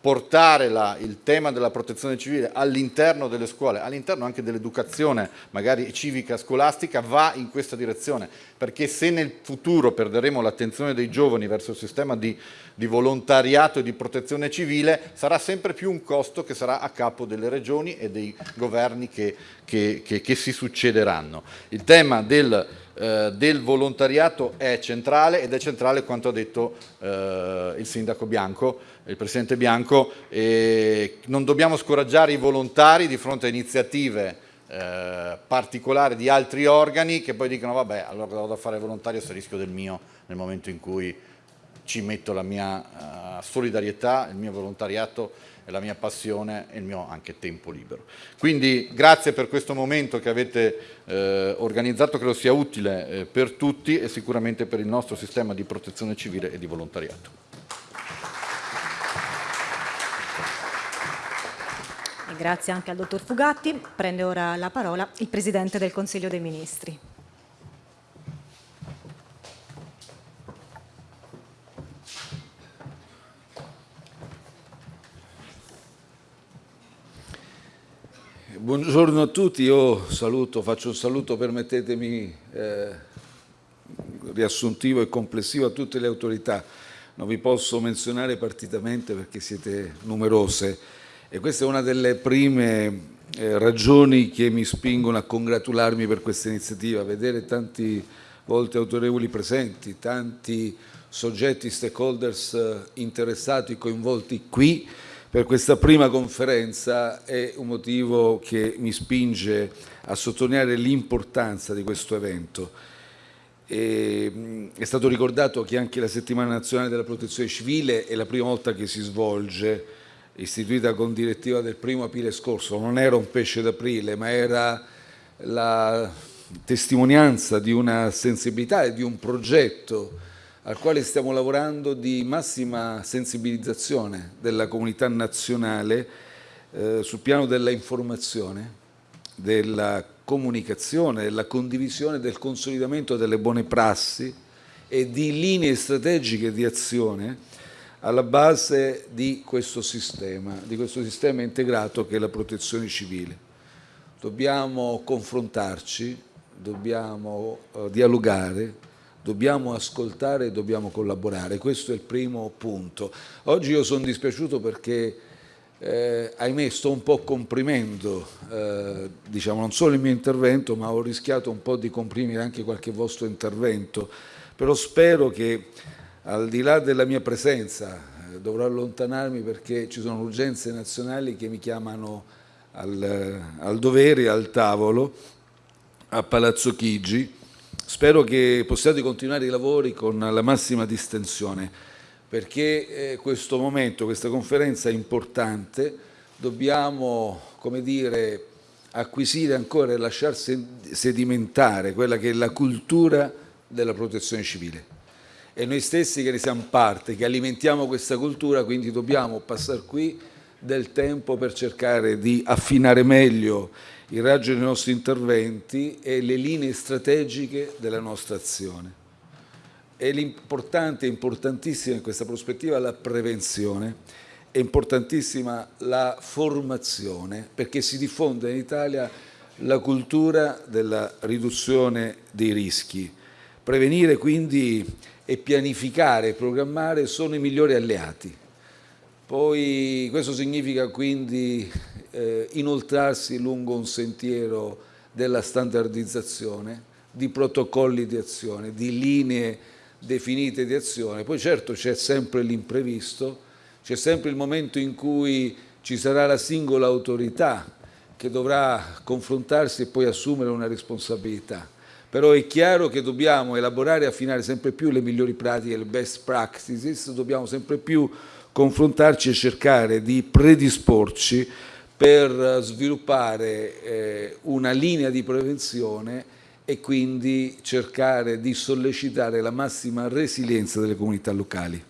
portare la, il tema della protezione civile all'interno delle scuole, all'interno anche dell'educazione magari civica scolastica va in questa direzione perché se nel futuro perderemo l'attenzione dei giovani verso il sistema di, di, volontariato e di protezione civile sarà sempre più un costo che sarà a capo delle regioni e dei governi che, che, che, che si succederanno. Il tema del eh, del volontariato è centrale ed è centrale quanto ha detto eh, il sindaco Bianco, il presidente Bianco, e non dobbiamo scoraggiare i volontari di fronte a iniziative eh, particolari di altri organi che poi dicono vabbè allora vado a fare volontario se rischio del mio nel momento in cui ci metto la mia uh, solidarietà, il mio volontariato la mia passione e il mio anche tempo libero. Quindi grazie per questo momento che avete eh, organizzato, credo sia utile eh, per tutti e sicuramente per il nostro sistema di protezione civile e di volontariato. Grazie anche al dottor Fugatti. Prende ora la parola il Presidente del Consiglio dei Ministri. Buongiorno a tutti, io saluto, faccio un saluto, permettetemi, eh, riassuntivo e complessivo a tutte le autorità. Non vi posso menzionare partitamente perché siete numerose e questa è una delle prime eh, ragioni che mi spingono a congratularmi per questa iniziativa, vedere tanti volte autorevoli presenti, tanti soggetti, stakeholders eh, interessati, coinvolti qui, per questa prima conferenza è un motivo che mi spinge a sottolineare l'importanza di questo evento. E, è stato ricordato che anche la settimana nazionale della protezione civile è la prima volta che si svolge, istituita con direttiva del primo aprile scorso, non era un pesce d'aprile ma era la testimonianza di una sensibilità e di un progetto al quale stiamo lavorando di massima sensibilizzazione della comunità nazionale eh, sul piano della informazione, della comunicazione, della condivisione, del consolidamento delle buone prassi e di linee strategiche di azione alla base di questo sistema, di questo sistema integrato che è la protezione civile. Dobbiamo confrontarci, dobbiamo eh, dialogare, dobbiamo ascoltare e dobbiamo collaborare, questo è il primo punto. Oggi io sono dispiaciuto perché eh, ahimè sto un po' comprimendo eh, diciamo, non solo il mio intervento ma ho rischiato un po' di comprimere anche qualche vostro intervento però spero che al di là della mia presenza eh, dovrò allontanarmi perché ci sono urgenze nazionali che mi chiamano al, al dovere, al tavolo a Palazzo Chigi spero che possiate continuare i lavori con la massima distensione perché eh, questo momento, questa conferenza è importante, dobbiamo, come dire, acquisire ancora e lasciar sedimentare quella che è la cultura della protezione civile. E noi stessi che ne siamo parte, che alimentiamo questa cultura, quindi dobbiamo passare qui del tempo per cercare di affinare meglio il raggio dei nostri interventi e le linee strategiche della nostra azione. È l'importante, importantissima in questa prospettiva la prevenzione, è importantissima la formazione perché si diffonde in Italia la cultura della riduzione dei rischi. Prevenire quindi e pianificare e programmare sono i migliori alleati. Poi questo significa quindi eh, inoltrarsi lungo un sentiero della standardizzazione, di protocolli di azione, di linee definite di azione. Poi certo c'è sempre l'imprevisto, c'è sempre il momento in cui ci sarà la singola autorità che dovrà confrontarsi e poi assumere una responsabilità. Però è chiaro che dobbiamo elaborare e affinare sempre più le migliori pratiche, le best practices, dobbiamo sempre più confrontarci e cercare di predisporci per sviluppare eh, una linea di prevenzione e quindi cercare di sollecitare la massima resilienza delle comunità locali.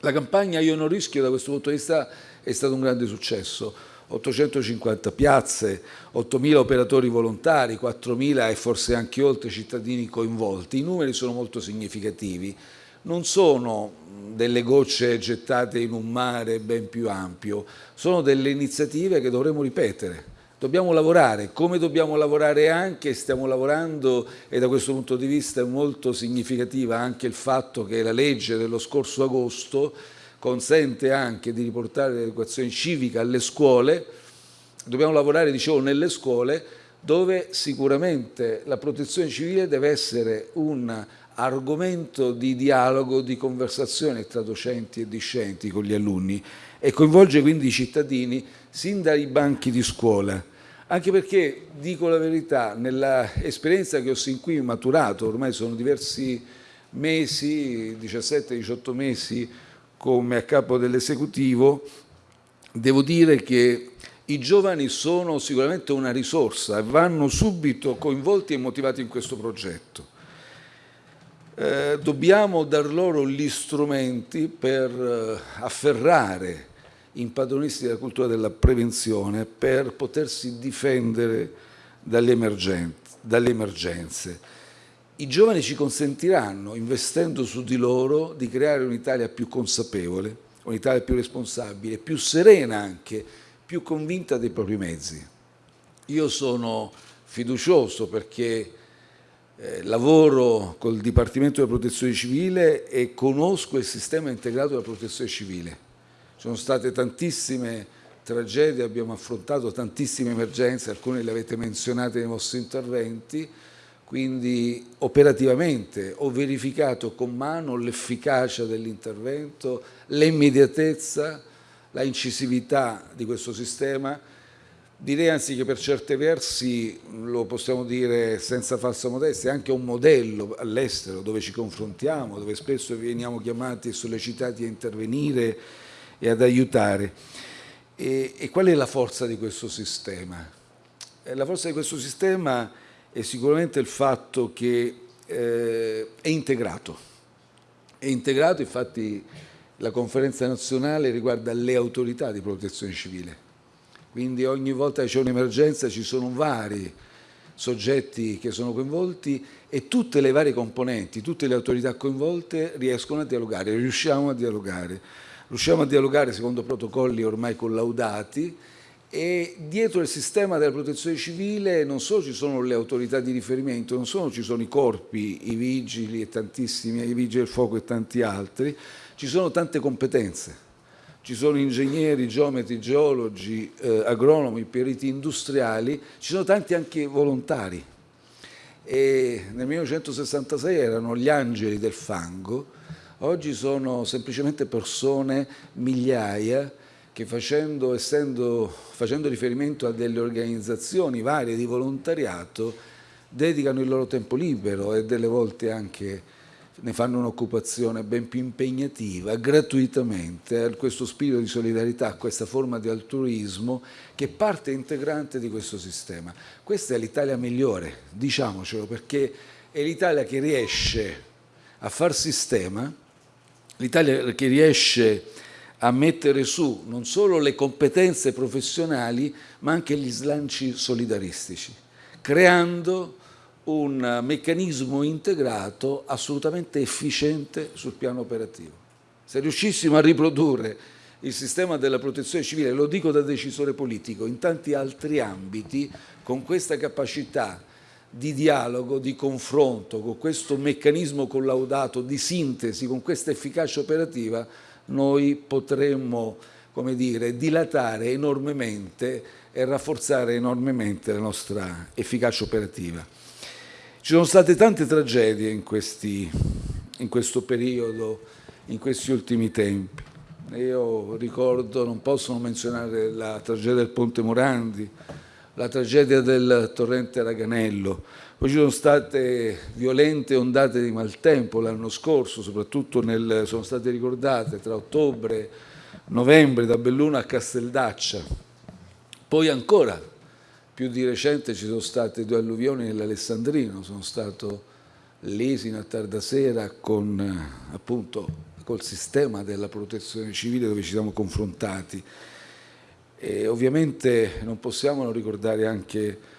La campagna Io non rischio da questo punto di vista è stato un grande successo. 850 piazze, 8.000 operatori volontari, 4.000 e forse anche oltre cittadini coinvolti. I numeri sono molto significativi. Non sono delle gocce gettate in un mare ben più ampio, sono delle iniziative che dovremo ripetere Dobbiamo lavorare, come dobbiamo lavorare anche, stiamo lavorando e da questo punto di vista è molto significativa anche il fatto che la legge dello scorso agosto consente anche di riportare l'educazione civica alle scuole, dobbiamo lavorare, dicevo, nelle scuole dove sicuramente la protezione civile deve essere un argomento di dialogo, di conversazione tra docenti e discenti con gli alunni e coinvolge quindi i cittadini sin dai banchi di scuola. Anche perché, dico la verità, nell'esperienza che ho sin qui maturato, ormai sono diversi mesi, 17-18 mesi come a capo dell'esecutivo, devo dire che i giovani sono sicuramente una risorsa e vanno subito coinvolti e motivati in questo progetto. Eh, dobbiamo dar loro gli strumenti per eh, afferrare impadronisti della cultura della prevenzione per potersi difendere dalle emergenze. I giovani ci consentiranno, investendo su di loro, di creare un'Italia più consapevole, un'Italia più responsabile, più serena anche, più convinta dei propri mezzi. Io sono fiducioso perché eh, lavoro col Dipartimento della Protezione Civile e conosco il sistema integrato della protezione civile sono state tantissime tragedie, abbiamo affrontato tantissime emergenze, alcune le avete menzionate nei vostri interventi, quindi operativamente ho verificato con mano l'efficacia dell'intervento, l'immediatezza, la incisività di questo sistema. Direi anzi che per certi versi, lo possiamo dire senza falsa modestia, è anche un modello all'estero dove ci confrontiamo, dove spesso veniamo chiamati e sollecitati a intervenire e ad aiutare. E, e qual è la forza di questo sistema? Eh, la forza di questo sistema è sicuramente il fatto che eh, è integrato. È integrato, infatti la conferenza nazionale riguarda le autorità di protezione civile. Quindi ogni volta che c'è un'emergenza ci sono vari soggetti che sono coinvolti e tutte le varie componenti, tutte le autorità coinvolte riescono a dialogare, riusciamo a dialogare riusciamo a dialogare secondo protocolli ormai collaudati e dietro il sistema della protezione civile non solo ci sono le autorità di riferimento, non solo ci sono i corpi, i vigili e tantissimi, i vigili del fuoco e tanti altri, ci sono tante competenze. ci sono ingegneri, geometri, geologi, eh, agronomi, periti industriali, ci sono tanti anche volontari. E nel 1966 erano gli angeli del fango, oggi sono semplicemente persone, migliaia, che facendo, essendo, facendo riferimento a delle organizzazioni varie di volontariato dedicano il loro tempo libero e delle volte anche ne fanno un'occupazione ben più impegnativa, gratuitamente, a questo spirito di solidarietà, a questa forma di altruismo che è parte integrante di questo sistema. Questa è l'Italia migliore, diciamocelo, perché è l'Italia che riesce a far sistema, l'Italia che riesce a mettere su non solo le competenze professionali, ma anche gli slanci solidaristici, creando un meccanismo integrato assolutamente efficiente sul piano operativo. Se riuscissimo a riprodurre il sistema della protezione civile, lo dico da decisore politico, in tanti altri ambiti, con questa capacità di dialogo, di confronto, con questo meccanismo collaudato di sintesi, con questa efficacia operativa, noi potremmo come dire, dilatare enormemente e rafforzare enormemente la nostra efficacia operativa. Ci sono state tante tragedie in, questi, in questo periodo, in questi ultimi tempi. Io ricordo, non posso non menzionare la tragedia del Ponte Morandi, la tragedia del torrente Raganello, poi ci sono state violente ondate di maltempo l'anno scorso, soprattutto nel, sono state ricordate tra ottobre e novembre da Belluno a Casteldaccia. Poi ancora più di recente ci sono state due alluvioni nell'Alessandrino, sono stato lì sino a tarda sera con, appunto, col sistema della protezione civile dove ci siamo confrontati. E ovviamente non possiamo non ricordare anche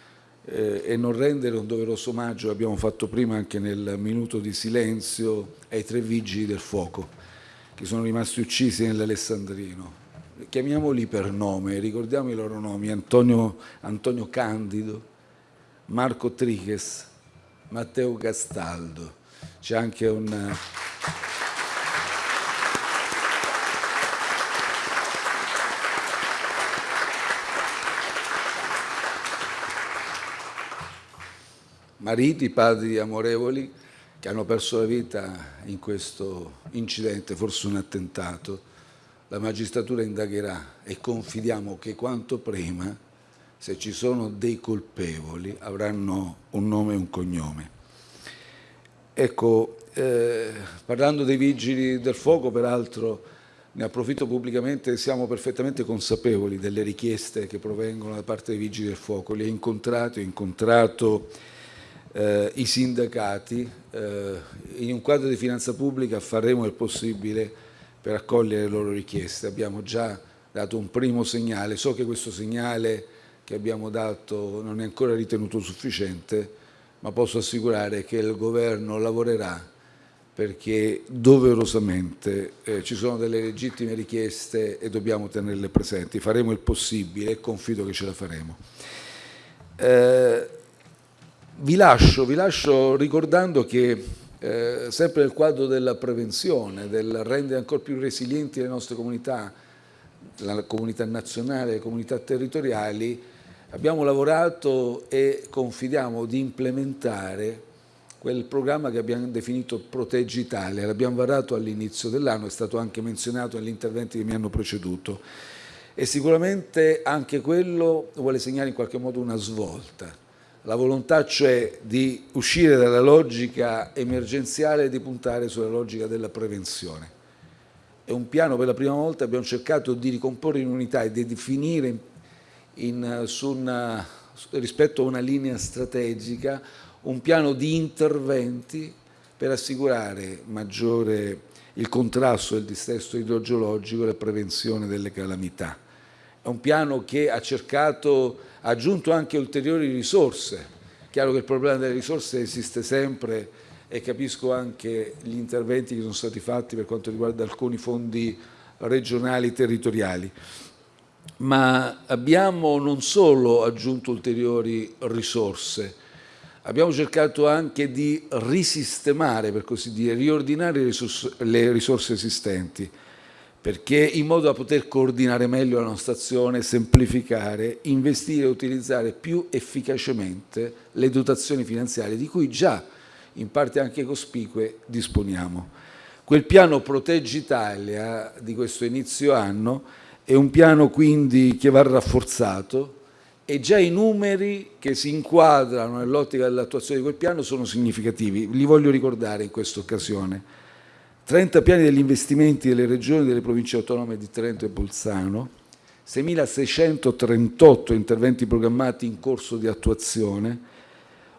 eh, e non rendere un doveroso omaggio, abbiamo fatto prima anche nel minuto di silenzio, ai tre vigili del fuoco che sono rimasti uccisi nell'Alessandrino chiamiamoli per nome, ricordiamo i loro nomi, Antonio, Antonio Candido, Marco Triches, Matteo Castaldo. C'è anche un... mariti, padri amorevoli che hanno perso la vita in questo incidente, forse un attentato la magistratura indagherà e confidiamo che quanto prima, se ci sono dei colpevoli, avranno un nome e un cognome. Ecco, eh, parlando dei vigili del fuoco, peraltro, ne approfitto pubblicamente, siamo perfettamente consapevoli delle richieste che provengono da parte dei vigili del fuoco. Li ho incontrati, ho incontrato eh, i sindacati. Eh, in un quadro di finanza pubblica faremo il possibile per accogliere le loro richieste. Abbiamo già dato un primo segnale, so che questo segnale che abbiamo dato non è ancora ritenuto sufficiente, ma posso assicurare che il Governo lavorerà perché doverosamente eh, ci sono delle legittime richieste e dobbiamo tenerle presenti. Faremo il possibile e confido che ce la faremo. Eh, vi, lascio, vi lascio ricordando che eh, sempre nel quadro della prevenzione, del rendere ancora più resilienti le nostre comunità, la comunità nazionale, le comunità territoriali, abbiamo lavorato e confidiamo di implementare quel programma che abbiamo definito Proteggi Italia, l'abbiamo varato all'inizio dell'anno, è stato anche menzionato negli interventi che mi hanno preceduto. E sicuramente anche quello vuole segnare in qualche modo una svolta la volontà cioè di uscire dalla logica emergenziale e di puntare sulla logica della prevenzione. È un piano, per la prima volta abbiamo cercato di ricomporre in unità e di definire in, in, una, rispetto a una linea strategica un piano di interventi per assicurare maggiore il contrasto del dissesto idrogeologico e la prevenzione delle calamità. È un piano che ha cercato ha aggiunto anche ulteriori risorse. Chiaro che il problema delle risorse esiste sempre e capisco anche gli interventi che sono stati fatti per quanto riguarda alcuni fondi regionali territoriali. Ma abbiamo non solo aggiunto ulteriori risorse, abbiamo cercato anche di risistemare, per così dire, riordinare le risorse esistenti perché in modo da poter coordinare meglio la nostra azione, semplificare, investire e utilizzare più efficacemente le dotazioni finanziarie di cui già in parte anche cospicue disponiamo. Quel piano Proteggi Italia di questo inizio anno è un piano quindi che va rafforzato e già i numeri che si inquadrano nell'ottica dell'attuazione di quel piano sono significativi. Li voglio ricordare in questa occasione. 30 piani degli investimenti delle regioni e delle province autonome di Trento e Bolzano, 6.638 interventi programmati in corso di attuazione,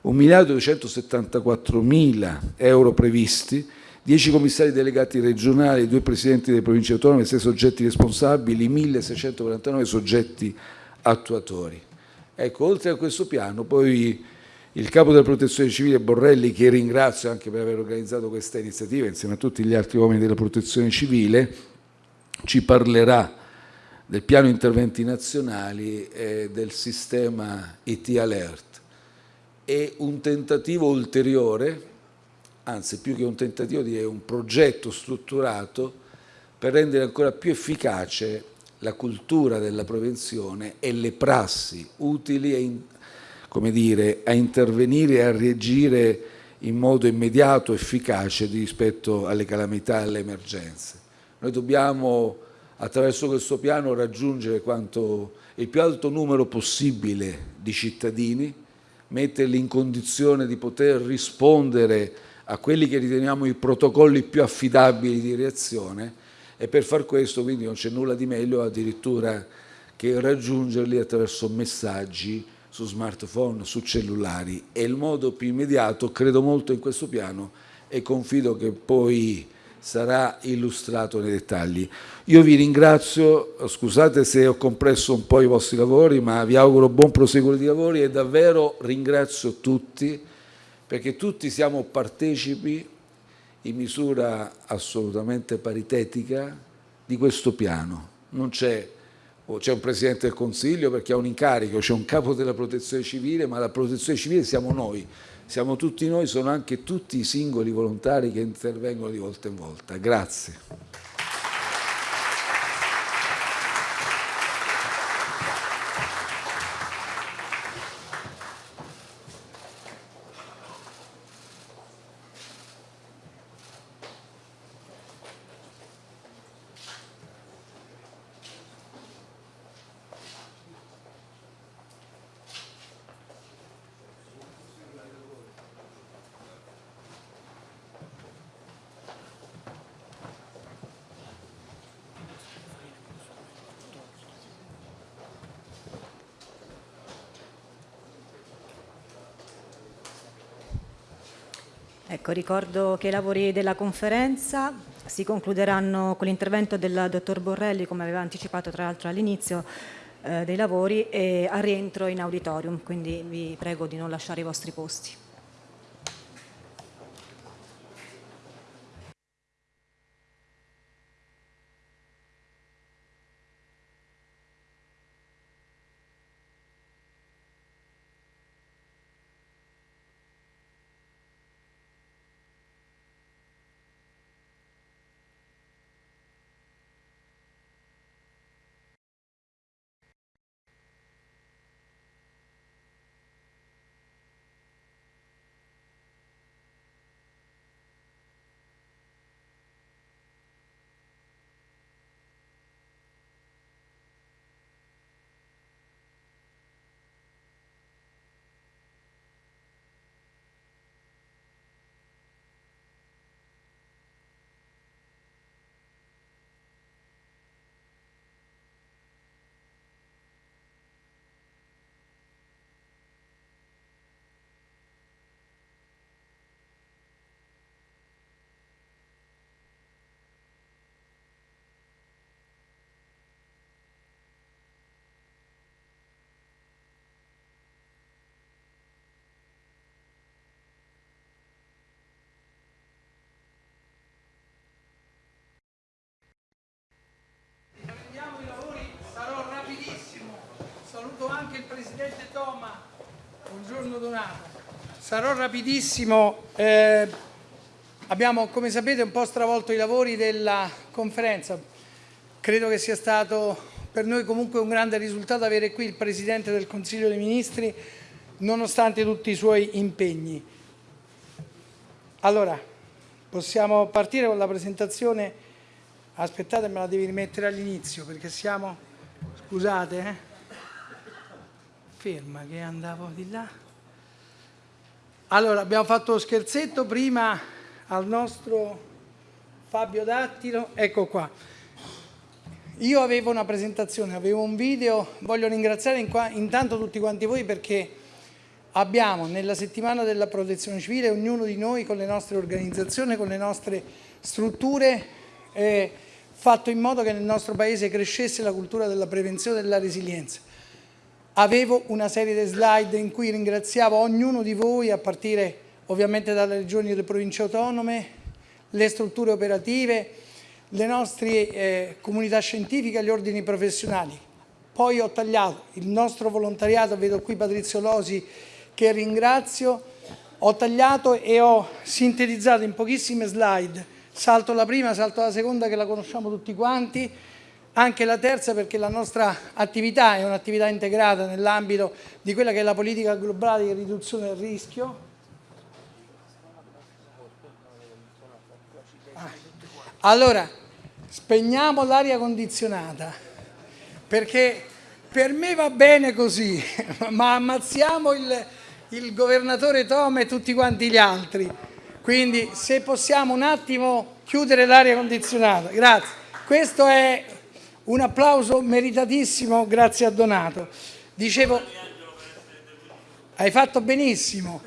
1.274.000 euro previsti, 10 commissari delegati regionali, 2 presidenti delle province autonome, 6 soggetti responsabili, 1.649 soggetti attuatori. Ecco, oltre a questo piano, poi il capo della protezione civile Borrelli, che ringrazio anche per aver organizzato questa iniziativa insieme a tutti gli altri uomini della protezione civile, ci parlerà del piano interventi nazionali e del sistema IT Alert. È un tentativo ulteriore, anzi più che un tentativo è un progetto strutturato per rendere ancora più efficace la cultura della prevenzione e le prassi utili e come dire, a intervenire e a reagire in modo immediato, efficace rispetto alle calamità e alle emergenze. Noi dobbiamo attraverso questo piano raggiungere quanto il più alto numero possibile di cittadini, metterli in condizione di poter rispondere a quelli che riteniamo i protocolli più affidabili di reazione e per far questo quindi non c'è nulla di meglio addirittura che raggiungerli attraverso messaggi su smartphone, su cellulari. È il modo più immediato, credo molto in questo piano e confido che poi sarà illustrato nei dettagli. Io vi ringrazio, scusate se ho compresso un po' i vostri lavori, ma vi auguro buon proseguo di lavori e davvero ringrazio tutti perché tutti siamo partecipi in misura assolutamente paritetica di questo piano. Non c'è c'è un Presidente del Consiglio perché ha un incarico, c'è un capo della protezione civile, ma la protezione civile siamo noi, siamo tutti noi, sono anche tutti i singoli volontari che intervengono di volta in volta. Grazie. Ecco, ricordo che i lavori della conferenza si concluderanno con l'intervento del dottor Borrelli, come aveva anticipato tra l'altro all'inizio eh, dei lavori, e a rientro in auditorium, quindi vi prego di non lasciare i vostri posti. Buongiorno Donato. Sarò rapidissimo. Eh, abbiamo, come sapete, un po' stravolto i lavori della conferenza. credo che sia stato per noi comunque un grande risultato avere qui il Presidente del Consiglio dei Ministri nonostante tutti i suoi impegni. Allora, possiamo partire con la presentazione. Aspettate, me la devi rimettere all'inizio perché siamo... Scusate, eh? Ferma che andavo di là. Allora, abbiamo fatto lo scherzetto prima al nostro Fabio Dattilo. Ecco qua. Io avevo una presentazione, avevo un video, voglio ringraziare intanto tutti quanti voi perché abbiamo nella settimana della protezione civile ognuno di noi con le nostre organizzazioni, con le nostre strutture eh, fatto in modo che nel nostro paese crescesse la cultura della prevenzione e della resilienza. Avevo una serie di slide in cui ringraziavo ognuno di voi a partire ovviamente dalle regioni e dalle province autonome, le strutture operative, le nostre eh, comunità scientifiche e gli ordini professionali. Poi ho tagliato il nostro volontariato, vedo qui Patrizio Losi che ringrazio, ho tagliato e ho sintetizzato in pochissime slide, salto la prima, salto la seconda che la conosciamo tutti quanti, anche la terza perché la nostra attività è un'attività integrata nell'ambito di quella che è la politica globale di riduzione del rischio. Ah. Allora, spegniamo l'aria condizionata perché per me va bene così, (laughs) ma ammazziamo il, il governatore Tom e tutti quanti gli altri. Quindi se possiamo un attimo chiudere l'aria condizionata. Grazie. Questo è un applauso meritatissimo, grazie a Donato. Dicevo, hai fatto benissimo.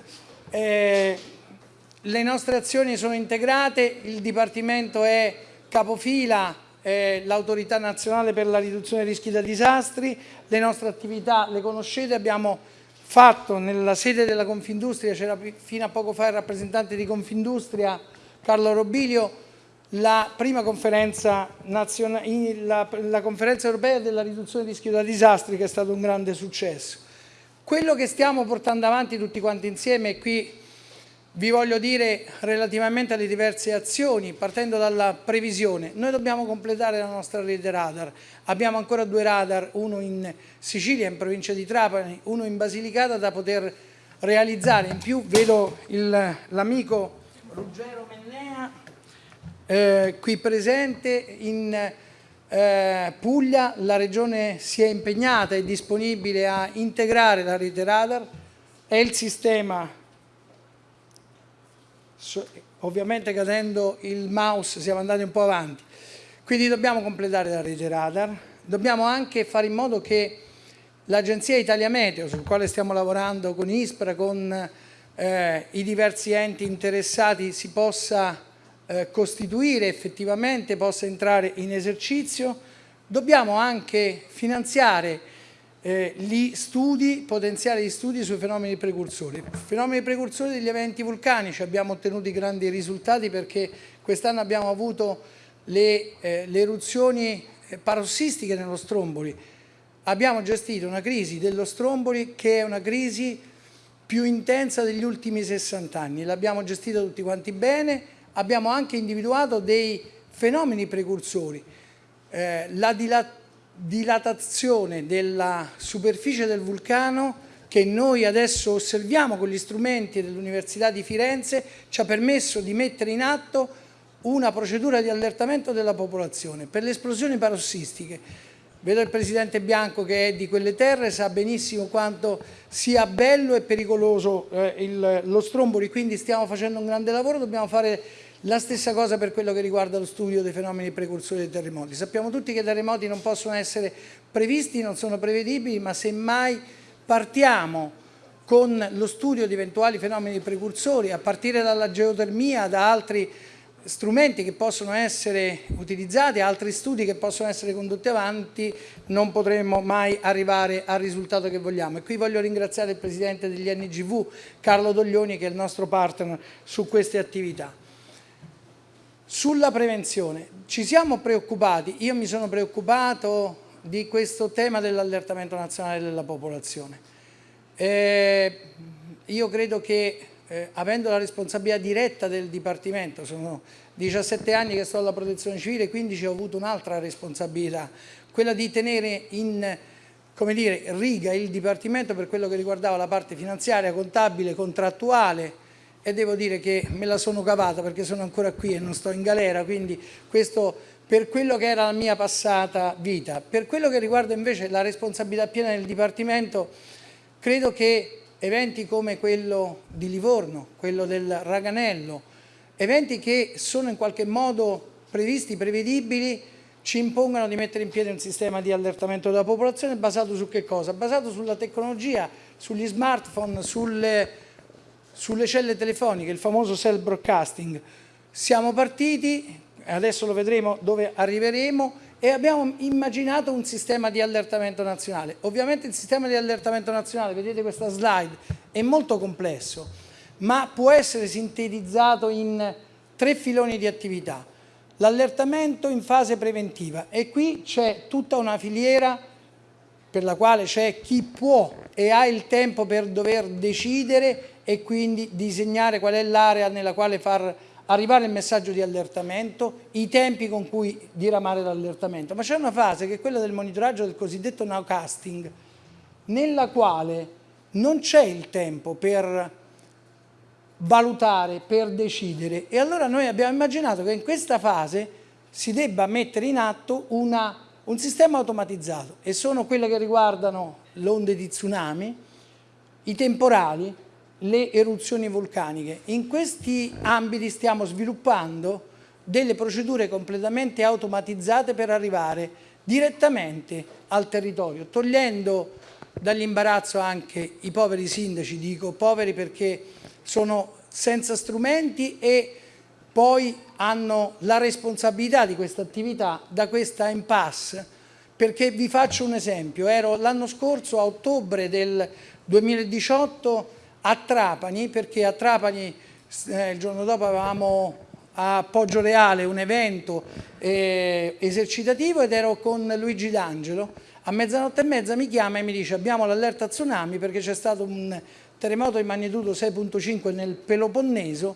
Eh, le nostre azioni sono integrate, il Dipartimento è capofila, eh, l'autorità nazionale per la riduzione dei rischi da disastri, le nostre attività le conoscete, abbiamo fatto nella sede della Confindustria, c'era fino a poco fa il rappresentante di Confindustria Carlo Robilio, la prima conferenza, la, la conferenza europea della riduzione del rischio da disastri che è stato un grande successo. Quello che stiamo portando avanti tutti quanti insieme, e qui vi voglio dire relativamente alle diverse azioni, partendo dalla previsione, noi dobbiamo completare la nostra rete radar, abbiamo ancora due radar, uno in Sicilia, in provincia di Trapani, uno in Basilicata da poter realizzare, in più vedo l'amico Ruggero eh, qui presente, in eh, Puglia la regione si è impegnata e disponibile a integrare la rete radar, è il sistema ovviamente cadendo il mouse siamo andati un po' avanti. Quindi dobbiamo completare la rete radar, dobbiamo anche fare in modo che l'agenzia Italia Meteo, sul quale stiamo lavorando con ISPRA, con eh, i diversi enti interessati, si possa eh, costituire effettivamente, possa entrare in esercizio. Dobbiamo anche finanziare eh, gli studi, potenziare gli studi sui fenomeni precursori. Fenomeni precursori degli eventi vulcanici, abbiamo ottenuto grandi risultati perché quest'anno abbiamo avuto le, eh, le eruzioni eh, parossistiche nello Stromboli. Abbiamo gestito una crisi dello Stromboli che è una crisi più intensa degli ultimi 60 anni, l'abbiamo gestita tutti quanti bene, abbiamo anche individuato dei fenomeni precursori. Eh, la dilatazione dilatazione della superficie del vulcano che noi adesso osserviamo con gli strumenti dell'Università di Firenze ci ha permesso di mettere in atto una procedura di allertamento della popolazione per le esplosioni parossistiche. Vedo il Presidente Bianco che è di quelle terre, sa benissimo quanto sia bello e pericoloso eh, il, lo Stromboli, quindi stiamo facendo un grande lavoro, dobbiamo fare la stessa cosa per quello che riguarda lo studio dei fenomeni precursori dei terremoti. Sappiamo tutti che i terremoti non possono essere previsti, non sono prevedibili, ma semmai partiamo con lo studio di eventuali fenomeni precursori, a partire dalla geotermia, da altri strumenti che possono essere utilizzati, altri studi che possono essere condotti avanti, non potremo mai arrivare al risultato che vogliamo. E qui voglio ringraziare il Presidente degli NGV, Carlo Doglioni, che è il nostro partner su queste attività. Sulla prevenzione, ci siamo preoccupati, io mi sono preoccupato di questo tema dell'allertamento nazionale della popolazione. Eh, io credo che eh, avendo la responsabilità diretta del Dipartimento, sono 17 anni che sto alla protezione civile, 15 ho avuto un'altra responsabilità, quella di tenere in come dire, riga il Dipartimento per quello che riguardava la parte finanziaria, contabile, contrattuale e devo dire che me la sono cavata perché sono ancora qui e non sto in galera, quindi questo per quello che era la mia passata vita. Per quello che riguarda invece la responsabilità piena del Dipartimento, credo che eventi come quello di Livorno, quello del Raganello, eventi che sono in qualche modo previsti, prevedibili, ci impongano di mettere in piedi un sistema di allertamento della popolazione basato su che cosa? Basato sulla tecnologia, sugli smartphone, sulle, sulle celle telefoniche, il famoso cell broadcasting. Siamo partiti, adesso lo vedremo dove arriveremo, e abbiamo immaginato un sistema di allertamento nazionale. Ovviamente il sistema di allertamento nazionale, vedete questa slide, è molto complesso, ma può essere sintetizzato in tre filoni di attività. L'allertamento in fase preventiva e qui c'è tutta una filiera per la quale c'è chi può e ha il tempo per dover decidere e quindi disegnare qual è l'area nella quale far arrivare il messaggio di allertamento, i tempi con cui diramare l'allertamento, ma c'è una fase che è quella del monitoraggio del cosiddetto nowcasting, nella quale non c'è il tempo per valutare, per decidere. E allora noi abbiamo immaginato che in questa fase si debba mettere in atto una, un sistema automatizzato e sono quelle che riguardano le onde di tsunami, i temporali, le eruzioni vulcaniche. In questi ambiti stiamo sviluppando delle procedure completamente automatizzate per arrivare direttamente al territorio, togliendo dall'imbarazzo anche i poveri sindaci, dico poveri perché sono senza strumenti e poi hanno la responsabilità di questa attività da questa impasse perché vi faccio un esempio, ero l'anno scorso a ottobre del 2018 a Trapani, perché a Trapani eh, il giorno dopo avevamo a Poggio Reale un evento eh, esercitativo ed ero con Luigi D'Angelo, a mezzanotte e mezza mi chiama e mi dice abbiamo l'allerta tsunami perché c'è stato un terremoto di magnitudo 6.5 nel Peloponneso,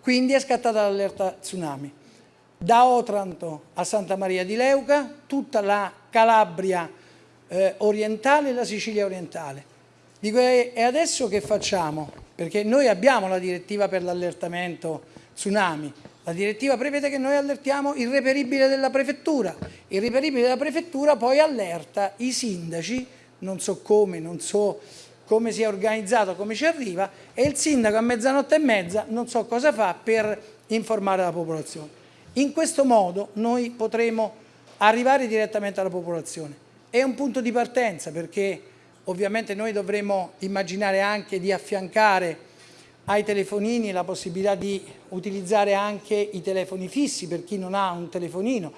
quindi è scattata l'allerta tsunami. Da Otranto a Santa Maria di Leuca, tutta la Calabria eh, orientale e la Sicilia orientale. Dico, e adesso che facciamo? Perché noi abbiamo la direttiva per l'allertamento tsunami, la direttiva prevede che noi allertiamo il reperibile della prefettura, il reperibile della prefettura poi allerta i sindaci, non so come, non so come si è organizzato, come ci arriva e il sindaco a mezzanotte e mezza non so cosa fa per informare la popolazione. In questo modo noi potremo arrivare direttamente alla popolazione. È un punto di partenza perché Ovviamente noi dovremo immaginare anche di affiancare ai telefonini la possibilità di utilizzare anche i telefoni fissi per chi non ha un telefonino.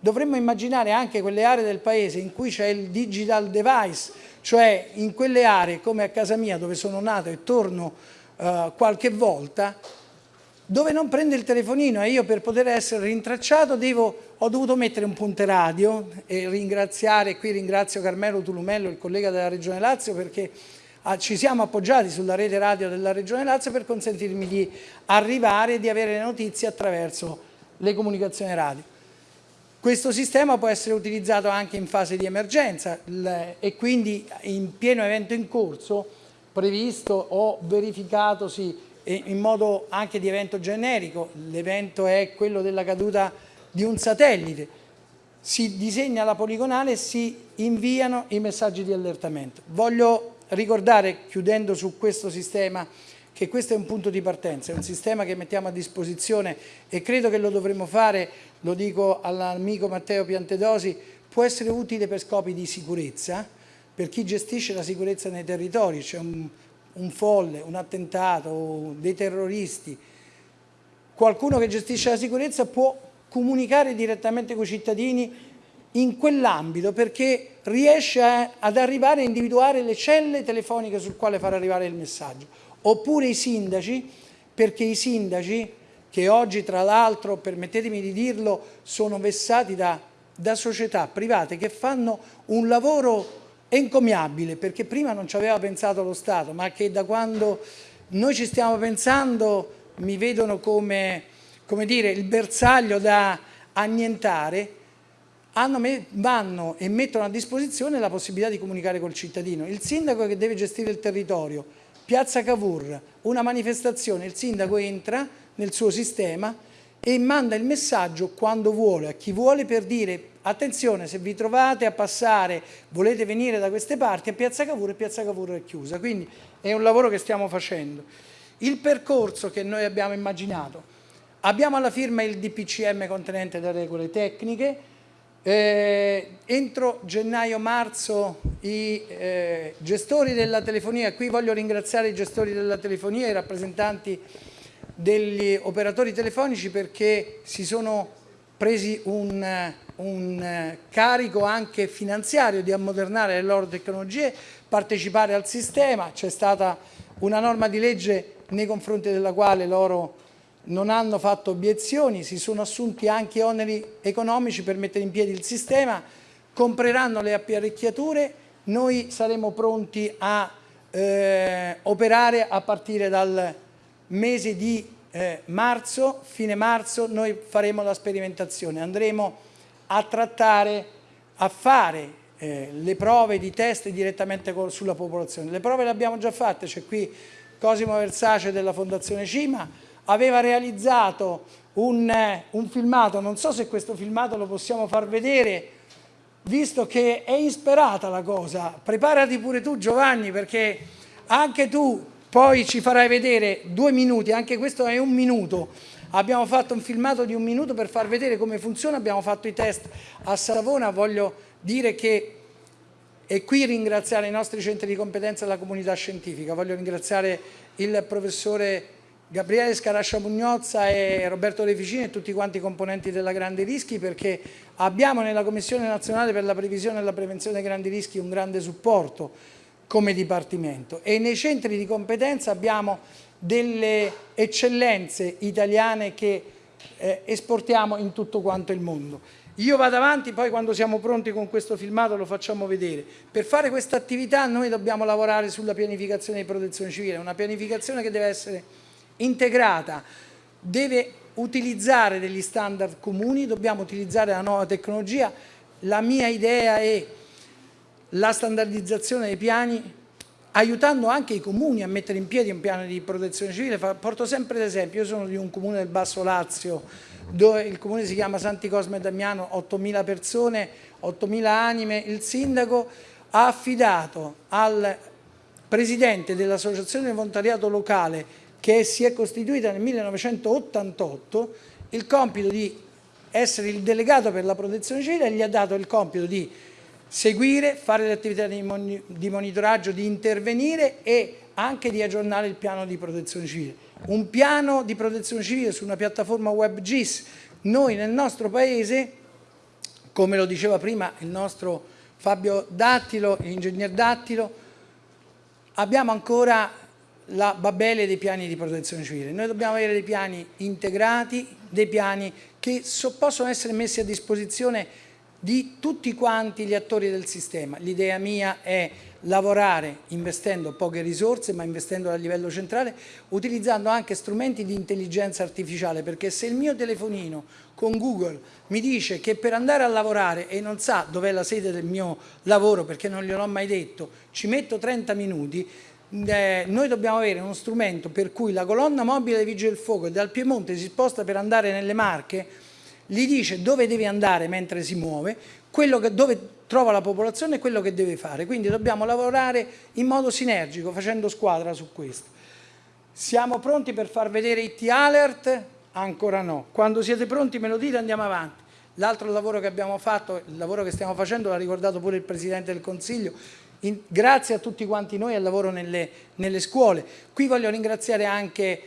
Dovremmo immaginare anche quelle aree del paese in cui c'è il digital device, cioè in quelle aree come a casa mia dove sono nato e torno uh, qualche volta, dove non prende il telefonino e io per poter essere rintracciato devo, ho dovuto mettere un punte radio e ringraziare, qui ringrazio Carmelo Tulumello, il collega della Regione Lazio, perché ah, ci siamo appoggiati sulla rete radio della Regione Lazio per consentirmi di arrivare e di avere le notizie attraverso le comunicazioni radio. Questo sistema può essere utilizzato anche in fase di emergenza e quindi in pieno evento in corso, previsto o verificatosi in modo anche di evento generico, l'evento è quello della caduta di un satellite, si disegna la poligonale e si inviano i messaggi di allertamento. Voglio ricordare, chiudendo su questo sistema, che questo è un punto di partenza, è un sistema che mettiamo a disposizione e credo che lo dovremmo fare, lo dico all'amico Matteo Piantedosi, può essere utile per scopi di sicurezza, per chi gestisce la sicurezza nei territori, c'è un un folle, un attentato, dei terroristi, qualcuno che gestisce la sicurezza può comunicare direttamente con i cittadini in quell'ambito perché riesce a, ad arrivare a individuare le celle telefoniche sul quale far arrivare il messaggio. Oppure i sindaci, perché i sindaci, che oggi tra l'altro, permettetemi di dirlo, sono vessati da, da società private che fanno un lavoro encomiabile perché prima non ci aveva pensato lo Stato, ma che da quando noi ci stiamo pensando, mi vedono come, come dire, il bersaglio da annientare, vanno e mettono a disposizione la possibilità di comunicare col cittadino. Il sindaco che deve gestire il territorio, Piazza Cavour, una manifestazione, il sindaco entra nel suo sistema e manda il messaggio quando vuole, a chi vuole per dire attenzione se vi trovate a passare, volete venire da queste parti, a Piazza Cavour e Piazza Cavour è chiusa, quindi è un lavoro che stiamo facendo. Il percorso che noi abbiamo immaginato, abbiamo alla firma il DPCM contenente le regole tecniche, eh, entro gennaio-marzo i eh, gestori della telefonia, qui voglio ringraziare i gestori della telefonia, i rappresentanti degli operatori telefonici perché si sono presi un, un carico anche finanziario di ammodernare le loro tecnologie, partecipare al sistema, c'è stata una norma di legge nei confronti della quale loro non hanno fatto obiezioni, si sono assunti anche oneri economici per mettere in piedi il sistema, compreranno le apparecchiature, noi saremo pronti a eh, operare a partire dal mese di eh, marzo, fine marzo, noi faremo la sperimentazione, andremo a trattare, a fare eh, le prove di test direttamente sulla popolazione. Le prove le abbiamo già fatte, c'è qui Cosimo Versace della Fondazione Cima, aveva realizzato un, un, filmato, non so se questo filmato lo possiamo far vedere, visto che è insperata la cosa, preparati pure tu Giovanni perché anche tu poi ci farai vedere due minuti, anche questo è un minuto, abbiamo fatto un filmato di un minuto per far vedere come funziona, abbiamo fatto i test a Savona, voglio dire che e qui ringraziare i nostri centri di competenza e la comunità scientifica, voglio ringraziare il professore Gabriele Scarascia Mugnozza e Roberto De Ficini e tutti quanti i componenti della Grandi Rischi perché abbiamo nella Commissione Nazionale per la Previsione e la Prevenzione dei Grandi Rischi un grande supporto come Dipartimento e nei centri di competenza abbiamo delle eccellenze italiane che eh, esportiamo in tutto quanto il mondo. Io vado avanti, poi quando siamo pronti con questo filmato lo facciamo vedere. Per fare questa attività noi dobbiamo lavorare sulla pianificazione di protezione civile, una pianificazione che deve essere integrata deve utilizzare degli standard comuni, dobbiamo utilizzare la nuova tecnologia. La mia idea è la standardizzazione dei piani aiutando anche i comuni a mettere in piedi un piano di protezione civile. Porto sempre l'esempio, io sono di un comune del Basso Lazio dove il comune si chiama Santi Cosme e Damiano, 8.000 persone, 8.000 anime, il sindaco ha affidato al presidente dell'associazione volontariato locale che si è costituita nel 1988 il compito di essere il delegato per la protezione civile gli ha dato il compito di seguire, fare le attività di monitoraggio, di intervenire e anche di aggiornare il piano di protezione civile. Un piano di protezione civile su una piattaforma web GIS, noi nel nostro paese, come lo diceva prima il nostro Fabio Dattilo, l'ingegner Dattilo, abbiamo ancora la babele dei piani di protezione civile. Noi dobbiamo avere dei piani integrati, dei piani che so, possono essere messi a disposizione di tutti quanti gli attori del sistema. L'idea mia è lavorare investendo poche risorse ma investendo a livello centrale utilizzando anche strumenti di intelligenza artificiale perché se il mio telefonino con Google mi dice che per andare a lavorare e non sa dov'è la sede del mio lavoro perché non gliel'ho mai detto ci metto 30 minuti eh, noi dobbiamo avere uno strumento per cui la colonna mobile dei Vigili del Fuoco dal Piemonte si sposta per andare nelle Marche, gli dice dove deve andare mentre si muove, che, dove trova la popolazione e quello che deve fare. Quindi dobbiamo lavorare in modo sinergico, facendo squadra su questo. Siamo pronti per far vedere i T-Alert? Ancora no. Quando siete pronti me lo dite andiamo avanti. L'altro lavoro che abbiamo fatto, il lavoro che stiamo facendo, l'ha ricordato pure il Presidente del Consiglio, in, grazie a tutti quanti noi al lavoro nelle, nelle scuole. Qui voglio ringraziare anche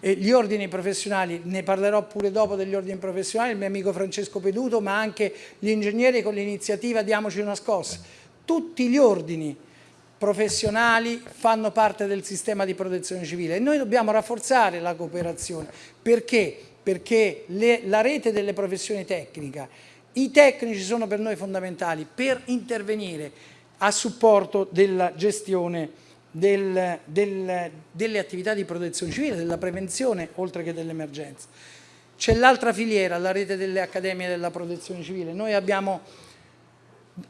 eh, gli ordini professionali, ne parlerò pure dopo degli ordini professionali, il mio amico Francesco Peduto, ma anche gli ingegneri con l'iniziativa Diamoci una scossa. Tutti gli ordini professionali fanno parte del sistema di protezione civile e noi dobbiamo rafforzare la cooperazione. Perché? Perché le, la rete delle professioni tecniche, i tecnici sono per noi fondamentali per intervenire a supporto della gestione del, del, delle attività di protezione civile, della prevenzione oltre che dell'emergenza. C'è l'altra filiera, la rete delle accademie della protezione civile. Noi abbiamo,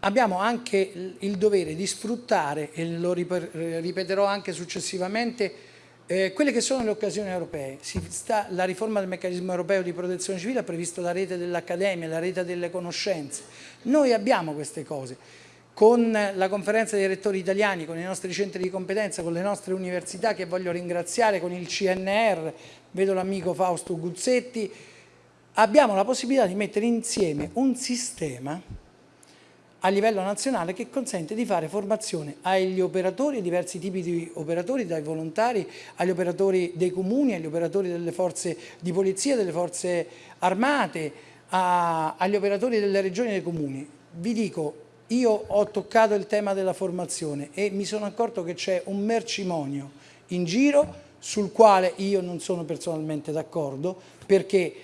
abbiamo anche il dovere di sfruttare, e lo ripeterò anche successivamente, eh, quelle che sono le occasioni europee. Sta, la riforma del meccanismo europeo di protezione civile ha previsto la rete dell'accademia, la rete delle conoscenze. Noi abbiamo queste cose. Con la conferenza dei rettori italiani, con i nostri centri di competenza, con le nostre università che voglio ringraziare, con il CNR, vedo l'amico Fausto Guzzetti, abbiamo la possibilità di mettere insieme un sistema a livello nazionale che consente di fare formazione agli operatori, diversi tipi di operatori, dai volontari agli operatori dei comuni, agli operatori delle forze di polizia, delle forze armate, a, agli operatori delle regioni e dei comuni. Vi dico, io ho toccato il tema della formazione e mi sono accorto che c'è un mercimonio in giro sul quale io non sono personalmente d'accordo perché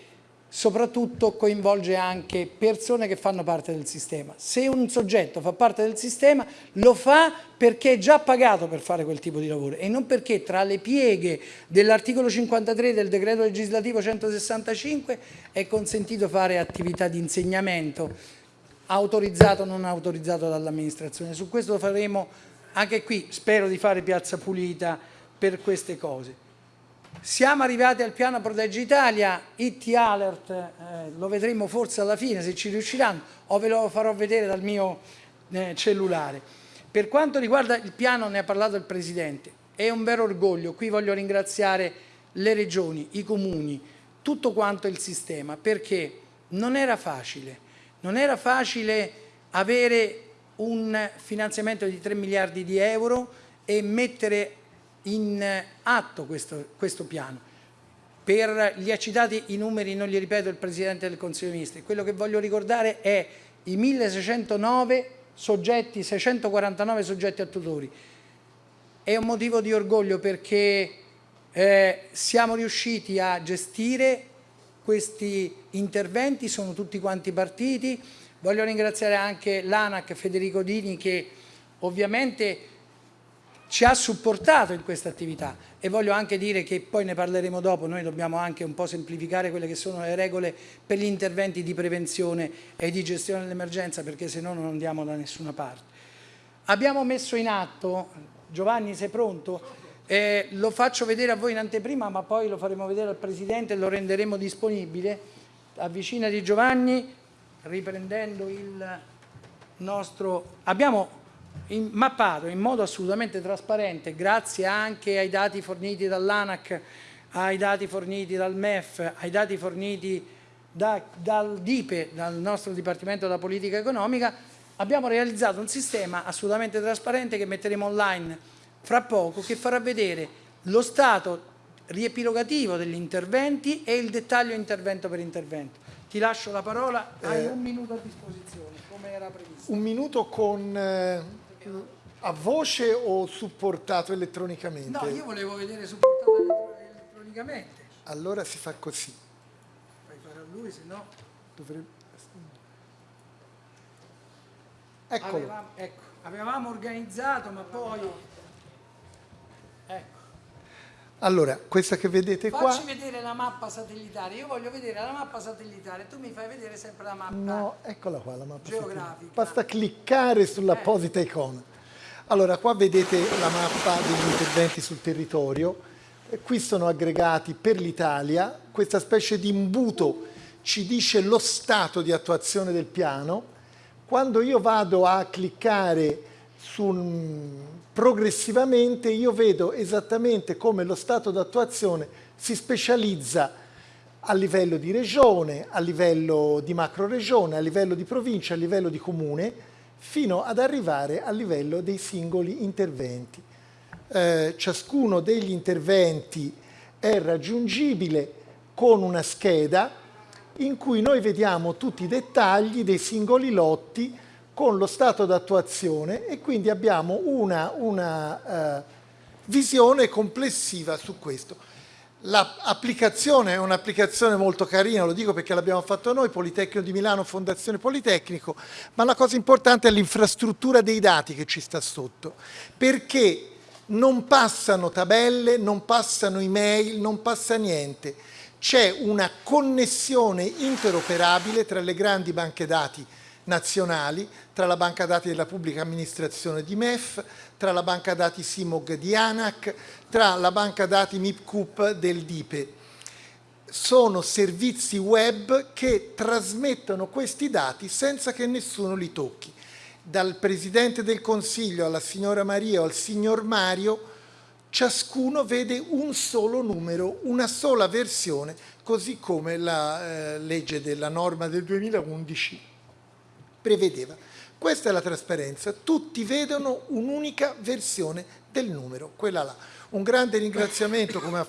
soprattutto coinvolge anche persone che fanno parte del sistema. Se un soggetto fa parte del sistema lo fa perché è già pagato per fare quel tipo di lavoro e non perché tra le pieghe dell'articolo 53 del decreto legislativo 165 è consentito fare attività di insegnamento autorizzato o non autorizzato dall'amministrazione. Su questo faremo anche qui, spero di fare piazza pulita per queste cose. Siamo arrivati al piano Protegge Italia, IT Alert, eh, lo vedremo forse alla fine se ci riusciranno o ve lo farò vedere dal mio eh, cellulare. Per quanto riguarda il piano, ne ha parlato il Presidente, è un vero orgoglio, qui voglio ringraziare le regioni, i comuni, tutto quanto il sistema, perché non era facile, non era facile avere un finanziamento di 3 miliardi di euro e mettere in atto questo, questo piano. Per gli accitati i numeri non li ripeto il Presidente del Consiglio dei Ministri, quello che voglio ricordare è i 1609 soggetti, 649 soggetti attuatori. È un motivo di orgoglio perché eh, siamo riusciti a gestire questi interventi, sono tutti quanti partiti. Voglio ringraziare anche l'ANAC Federico Dini che ovviamente ci ha supportato in questa attività e voglio anche dire che poi ne parleremo dopo, noi dobbiamo anche un po' semplificare quelle che sono le regole per gli interventi di prevenzione e di gestione dell'emergenza perché se no non andiamo da nessuna parte. Abbiamo messo in atto, Giovanni sei pronto? Eh, lo faccio vedere a voi in anteprima ma poi lo faremo vedere al Presidente e lo renderemo disponibile. Avvicina di Giovanni, riprendendo il nostro... Abbiamo in, mappato in modo assolutamente trasparente, grazie anche ai dati forniti dall'ANAC, ai dati forniti dal MEF, ai dati forniti da, dal DIPE, dal nostro Dipartimento della Politica Economica, abbiamo realizzato un sistema assolutamente trasparente che metteremo online fra poco, che farà vedere lo stato riepilogativo degli interventi e il dettaglio intervento per intervento. Ti lascio la parola, hai eh, un minuto a disposizione, come era previsto. Un minuto con... Eh a voce o supportato elettronicamente? No, io volevo vedere supportato elettronicamente. Allora si fa così. Fai fare a lui, se no... Dovrebbe... Eccolo. Avevamo, ecco, avevamo organizzato, ma poi... Ecco. Allora, questa che vedete Facci qua... Facci vedere la mappa satellitare, io voglio vedere la mappa satellitare, tu mi fai vedere sempre la mappa No, eccola qua la mappa geografica. Basta cliccare sull'apposita eh. icona. Allora, qua vedete la mappa degli interventi sul territorio, qui sono aggregati per l'Italia, questa specie di imbuto ci dice lo stato di attuazione del piano, quando io vado a cliccare sul progressivamente io vedo esattamente come lo stato d'attuazione si specializza a livello di regione, a livello di macro regione, a livello di provincia, a livello di comune, fino ad arrivare a livello dei singoli interventi. Eh, ciascuno degli interventi è raggiungibile con una scheda in cui noi vediamo tutti i dettagli dei singoli lotti con lo stato d'attuazione e quindi abbiamo una, una uh, visione complessiva su questo. L'applicazione è un'applicazione molto carina, lo dico perché l'abbiamo fatto noi, Politecnico di Milano, Fondazione Politecnico, ma la cosa importante è l'infrastruttura dei dati che ci sta sotto, perché non passano tabelle, non passano email, non passa niente. C'è una connessione interoperabile tra le grandi banche dati nazionali, tra la banca dati della pubblica amministrazione di MEF, tra la banca dati Simog di ANAC, tra la banca dati MIPCUP del DIPE. Sono servizi web che trasmettono questi dati senza che nessuno li tocchi. Dal Presidente del Consiglio alla signora Maria o al signor Mario, ciascuno vede un solo numero, una sola versione, così come la eh, legge della norma del 2011 prevedeva. Questa è la trasparenza, tutti vedono un'unica versione del numero, quella là. Un grande ringraziamento, come ha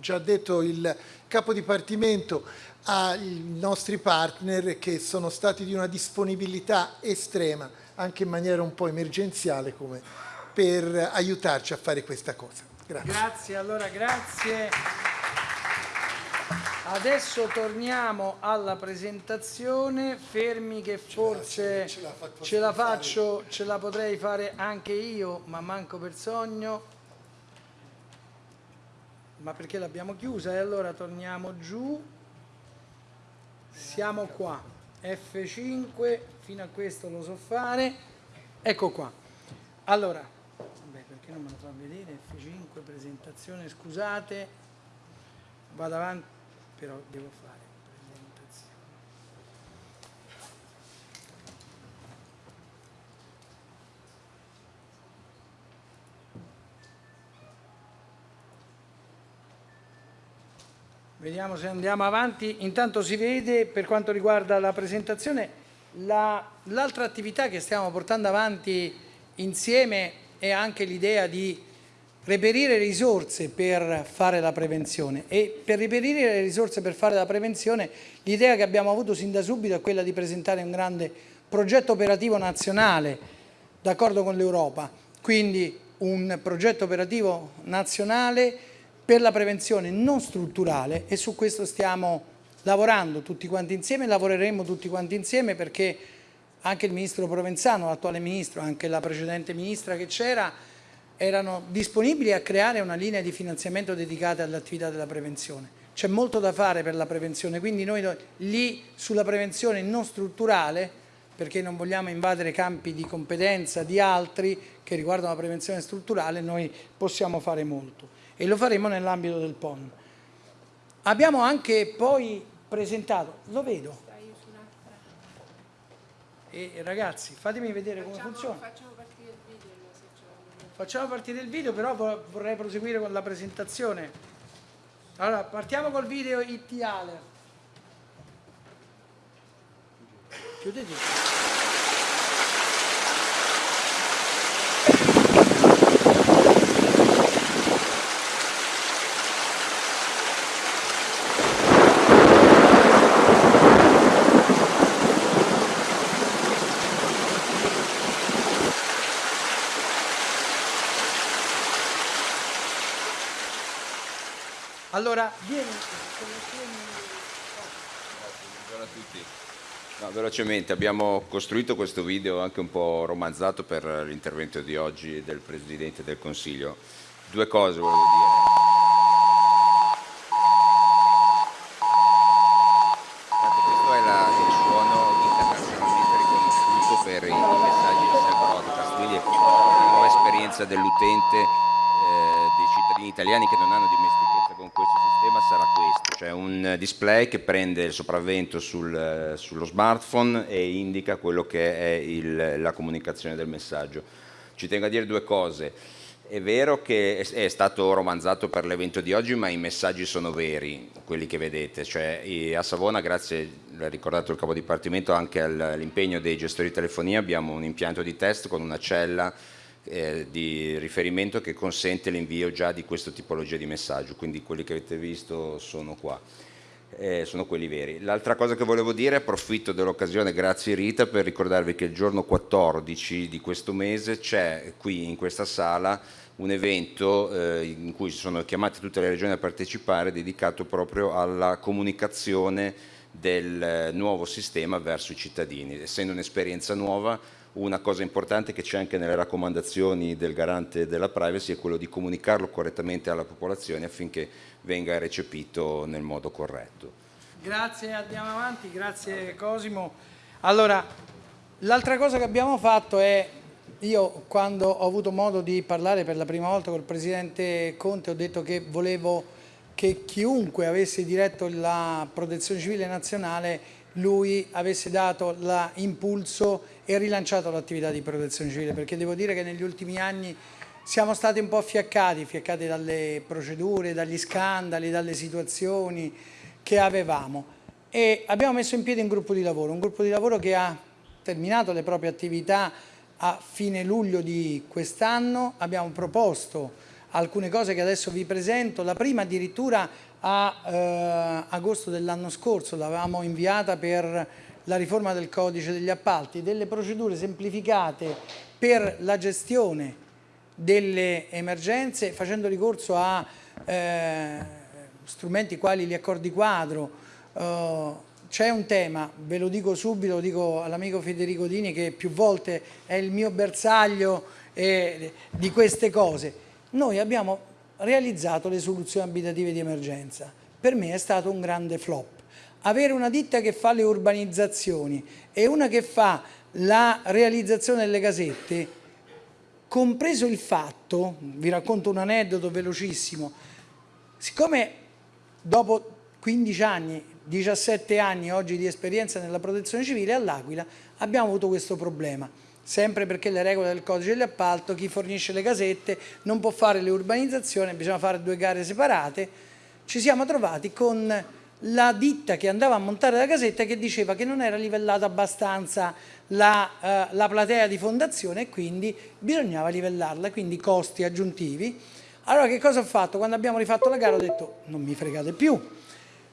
già detto il capo dipartimento, ai nostri partner che sono stati di una disponibilità estrema, anche in maniera un po' emergenziale, come per aiutarci a fare questa cosa. Grazie. Grazie, allora grazie. Adesso torniamo alla presentazione, fermi che forse ce la, ce la faccio, ce la potrei fare anche io, ma manco per sogno. Ma perché l'abbiamo chiusa? E allora torniamo giù. Siamo qua. F5, fino a questo lo so fare. Ecco qua. Allora, vabbè, perché non me lo fa vedere? F5, presentazione, scusate. Vado avanti però devo fare presentazione. Vediamo se andiamo avanti. Intanto si vede per quanto riguarda la presentazione l'altra la, attività che stiamo portando avanti insieme è anche l'idea di reperire risorse per fare la prevenzione. E per reperire le risorse per fare la prevenzione l'idea che abbiamo avuto sin da subito è quella di presentare un grande progetto operativo nazionale d'accordo con l'Europa, quindi un progetto operativo nazionale per la prevenzione non strutturale e su questo stiamo lavorando tutti quanti insieme, lavoreremo tutti quanti insieme perché anche il ministro Provenzano, l'attuale ministro, anche la precedente ministra che c'era, erano disponibili a creare una linea di finanziamento dedicata all'attività della prevenzione. C'è molto da fare per la prevenzione, quindi noi lì sulla prevenzione non strutturale, perché non vogliamo invadere campi di competenza di altri che riguardano la prevenzione strutturale, noi possiamo fare molto e lo faremo nell'ambito del PON. Abbiamo anche poi presentato, lo vedo, e ragazzi fatemi vedere come funziona. Facciamo partire il video, però vorrei proseguire con la presentazione. Allora, partiamo col video IT Alert. Chiudete. Allora, vieni. Buongiorno a tutti. No, velocemente, abbiamo costruito questo video anche un po' romanzato per l'intervento di oggi del Presidente del Consiglio. Due cose volevo dire. per i, messaggi di broadcast, quindi è una nuova esperienza dell'utente, eh, dei cittadini italiani che non hanno dimestichezza sistema sarà questo, cioè un display che prende il sopravvento sul, sullo smartphone e indica quello che è il, la comunicazione del messaggio. Ci tengo a dire due cose. È vero che è stato romanzato per l'evento di oggi, ma i messaggi sono veri, quelli che vedete. Cioè, a Savona, grazie, l'ha ricordato il capo dipartimento, anche all'impegno dei gestori di telefonia, abbiamo un impianto di test con una cella eh, di riferimento che consente l'invio già di questa tipologia di messaggio, quindi quelli che avete visto sono qua. Eh, sono quelli veri. L'altra cosa che volevo dire, approfitto dell'occasione, grazie Rita, per ricordarvi che il giorno 14 di questo mese c'è qui in questa sala un evento eh, in cui sono chiamate tutte le regioni a partecipare dedicato proprio alla comunicazione del nuovo sistema verso i cittadini. Essendo un'esperienza nuova una cosa importante che c'è anche nelle raccomandazioni del garante della privacy è quello di comunicarlo correttamente alla popolazione affinché venga recepito nel modo corretto. Grazie, andiamo avanti, grazie Cosimo. Allora, l'altra cosa che abbiamo fatto è, io quando ho avuto modo di parlare per la prima volta col Presidente Conte ho detto che volevo che chiunque avesse diretto la protezione civile nazionale lui avesse dato l'impulso e rilanciato l'attività di protezione civile, perché devo dire che negli ultimi anni siamo stati un po' fiaccati, fiaccati dalle procedure, dagli scandali, dalle situazioni che avevamo. E abbiamo messo in piedi un gruppo di lavoro, un gruppo di lavoro che ha terminato le proprie attività a fine luglio di quest'anno, abbiamo proposto alcune cose che adesso vi presento, la prima addirittura a eh, agosto dell'anno scorso, l'avevamo inviata per la riforma del codice degli appalti, delle procedure semplificate per la gestione delle emergenze facendo ricorso a eh, strumenti quali gli accordi quadro. Eh, c'è un tema, ve lo dico subito, lo dico all'amico Federico Dini che più volte è il mio bersaglio eh, di queste cose. Noi abbiamo realizzato le soluzioni abitative di emergenza. Per me è stato un grande flop. Avere una ditta che fa le urbanizzazioni e una che fa la realizzazione delle casette, compreso il fatto, vi racconto un aneddoto velocissimo, siccome dopo 15 anni, 17 anni oggi di esperienza nella protezione civile all'Aquila abbiamo avuto questo problema sempre perché le regole del codice dell'appalto, chi fornisce le casette non può fare le urbanizzazioni, bisogna fare due gare separate, ci siamo trovati con la ditta che andava a montare la casetta che diceva che non era livellata abbastanza la, eh, la platea di fondazione e quindi bisognava livellarla, quindi costi aggiuntivi. Allora che cosa ho fatto? Quando abbiamo rifatto la gara ho detto non mi fregate più.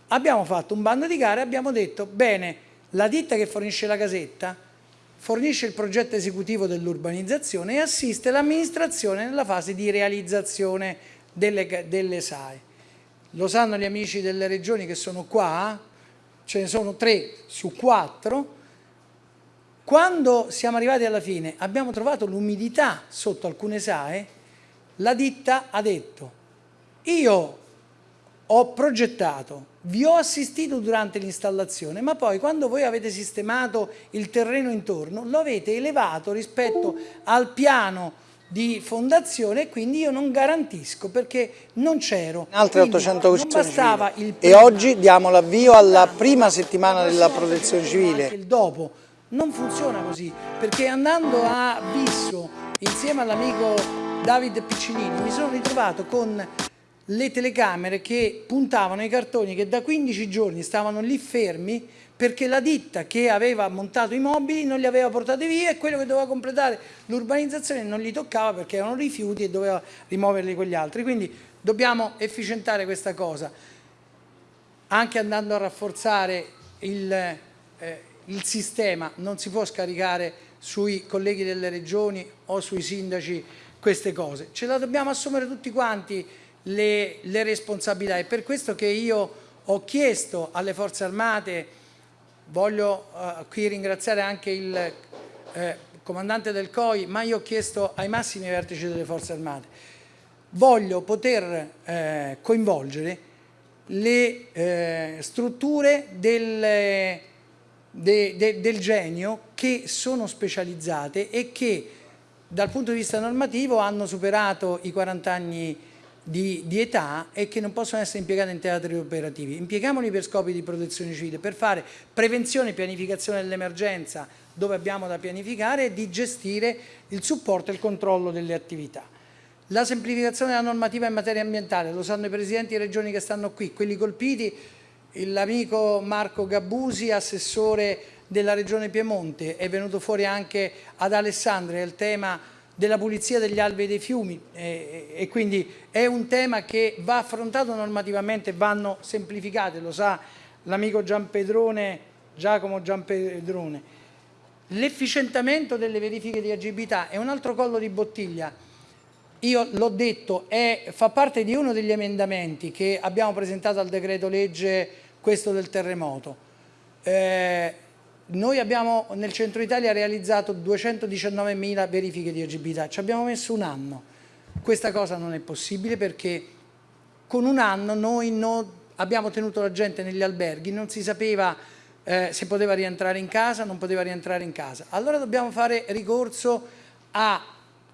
Abbiamo fatto un bando di gare e abbiamo detto bene, la ditta che fornisce la casetta fornisce il progetto esecutivo dell'urbanizzazione e assiste l'amministrazione nella fase di realizzazione delle, delle SAE. Lo sanno gli amici delle regioni che sono qua, ce ne sono tre su quattro, quando siamo arrivati alla fine abbiamo trovato l'umidità sotto alcune SAE, la ditta ha detto io ho progettato, vi ho assistito durante l'installazione, ma poi quando voi avete sistemato il terreno intorno lo avete elevato rispetto al piano di fondazione e quindi io non garantisco perché non c'ero. Altre 800 non bastava il E oggi diamo l'avvio alla prima settimana della protezione civile. Il dopo non funziona così perché andando a Bisso insieme all'amico David Piccinini mi sono ritrovato con le telecamere che puntavano i cartoni che da 15 giorni stavano lì fermi perché la ditta che aveva montato i mobili non li aveva portati via e quello che doveva completare l'urbanizzazione non gli toccava perché erano rifiuti e doveva rimuoverli quegli altri. Quindi dobbiamo efficientare questa cosa anche andando a rafforzare il, eh, il sistema, non si può scaricare sui colleghi delle regioni o sui sindaci queste cose. Ce la dobbiamo assumere tutti quanti le, le responsabilità. È per questo che io ho chiesto alle forze armate, voglio uh, qui ringraziare anche il eh, comandante del COI, ma io ho chiesto ai massimi vertici delle forze armate, voglio poter eh, coinvolgere le eh, strutture del, de, de, del genio che sono specializzate e che dal punto di vista normativo hanno superato i 40 anni di, di, età e che non possono essere impiegati in teatri operativi. Impieghiamoli per scopi di protezione civile, per fare prevenzione e pianificazione dell'emergenza dove abbiamo da pianificare e di gestire il supporto e il controllo delle attività. La semplificazione della normativa in materia ambientale, lo sanno i presidenti di regioni che stanno qui, quelli colpiti, l'amico Marco Gabbusi, assessore della regione Piemonte, è venuto fuori anche ad Alessandria il tema della pulizia degli alvei dei fiumi eh, e quindi è un tema che va affrontato normativamente, vanno semplificate, lo sa l'amico Giampedrone, Giacomo Giampedrone. L'efficientamento delle verifiche di agibilità è un altro collo di bottiglia. Io l'ho detto, è, fa parte di uno degli emendamenti che abbiamo presentato al decreto legge questo del terremoto. Eh, noi abbiamo nel centro Italia realizzato 219.000 verifiche di agibilità, ci abbiamo messo un anno. Questa cosa non è possibile perché con un anno noi non abbiamo tenuto la gente negli alberghi, non si sapeva eh, se poteva rientrare in casa, non poteva rientrare in casa. Allora dobbiamo fare ricorso a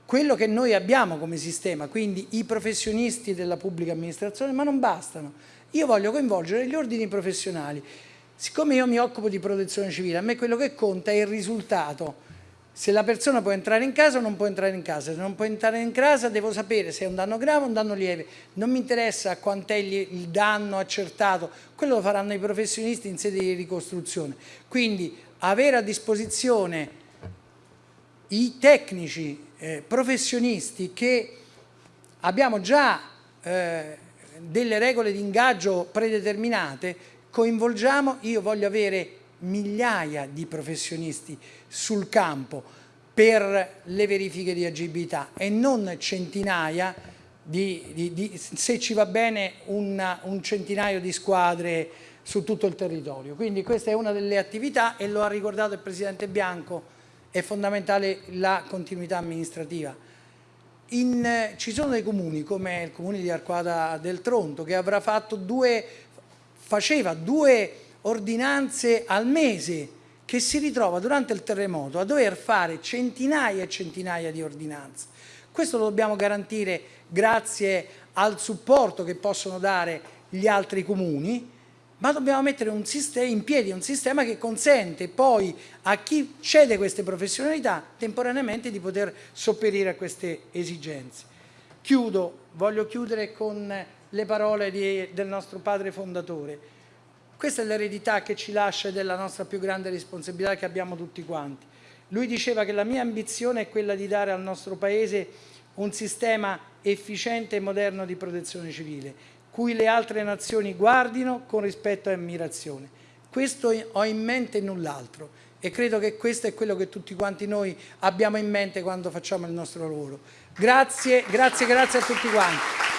quello che noi abbiamo come sistema, quindi i professionisti della pubblica amministrazione, ma non bastano. Io voglio coinvolgere gli ordini professionali. Siccome io mi occupo di protezione civile, a me quello che conta è il risultato. Se la persona può entrare in casa o non può entrare in casa, se non può entrare in casa devo sapere se è un danno grave o un danno lieve. Non mi interessa quant'è il danno accertato, quello lo faranno i professionisti in sede di ricostruzione. Quindi avere a disposizione i tecnici eh, professionisti che abbiamo già eh, delle regole di ingaggio predeterminate, coinvolgiamo, io voglio avere migliaia di professionisti sul campo per le verifiche di agibilità e non centinaia di, di, di se ci va bene una, un centinaio di squadre su tutto il territorio. Quindi questa è una delle attività e lo ha ricordato il Presidente Bianco è fondamentale la continuità amministrativa. In, ci sono dei comuni come il comune di Arquata del Tronto che avrà fatto due, faceva due ordinanze al mese che si ritrova durante il terremoto a dover fare centinaia e centinaia di ordinanze. Questo lo dobbiamo garantire grazie al supporto che possono dare gli altri comuni ma dobbiamo mettere in piedi un sistema che consente poi a chi cede queste professionalità temporaneamente di poter sopperire a queste esigenze. Chiudo, voglio chiudere con le parole di, del nostro padre fondatore. Questa è l'eredità che ci lascia della nostra più grande responsabilità che abbiamo tutti quanti. Lui diceva che la mia ambizione è quella di dare al nostro Paese un sistema efficiente e moderno di protezione civile cui le altre nazioni guardino con rispetto e ammirazione. Questo ho in mente e null'altro e credo che questo è quello che tutti quanti noi abbiamo in mente quando facciamo il nostro lavoro. Grazie, grazie, grazie a tutti quanti.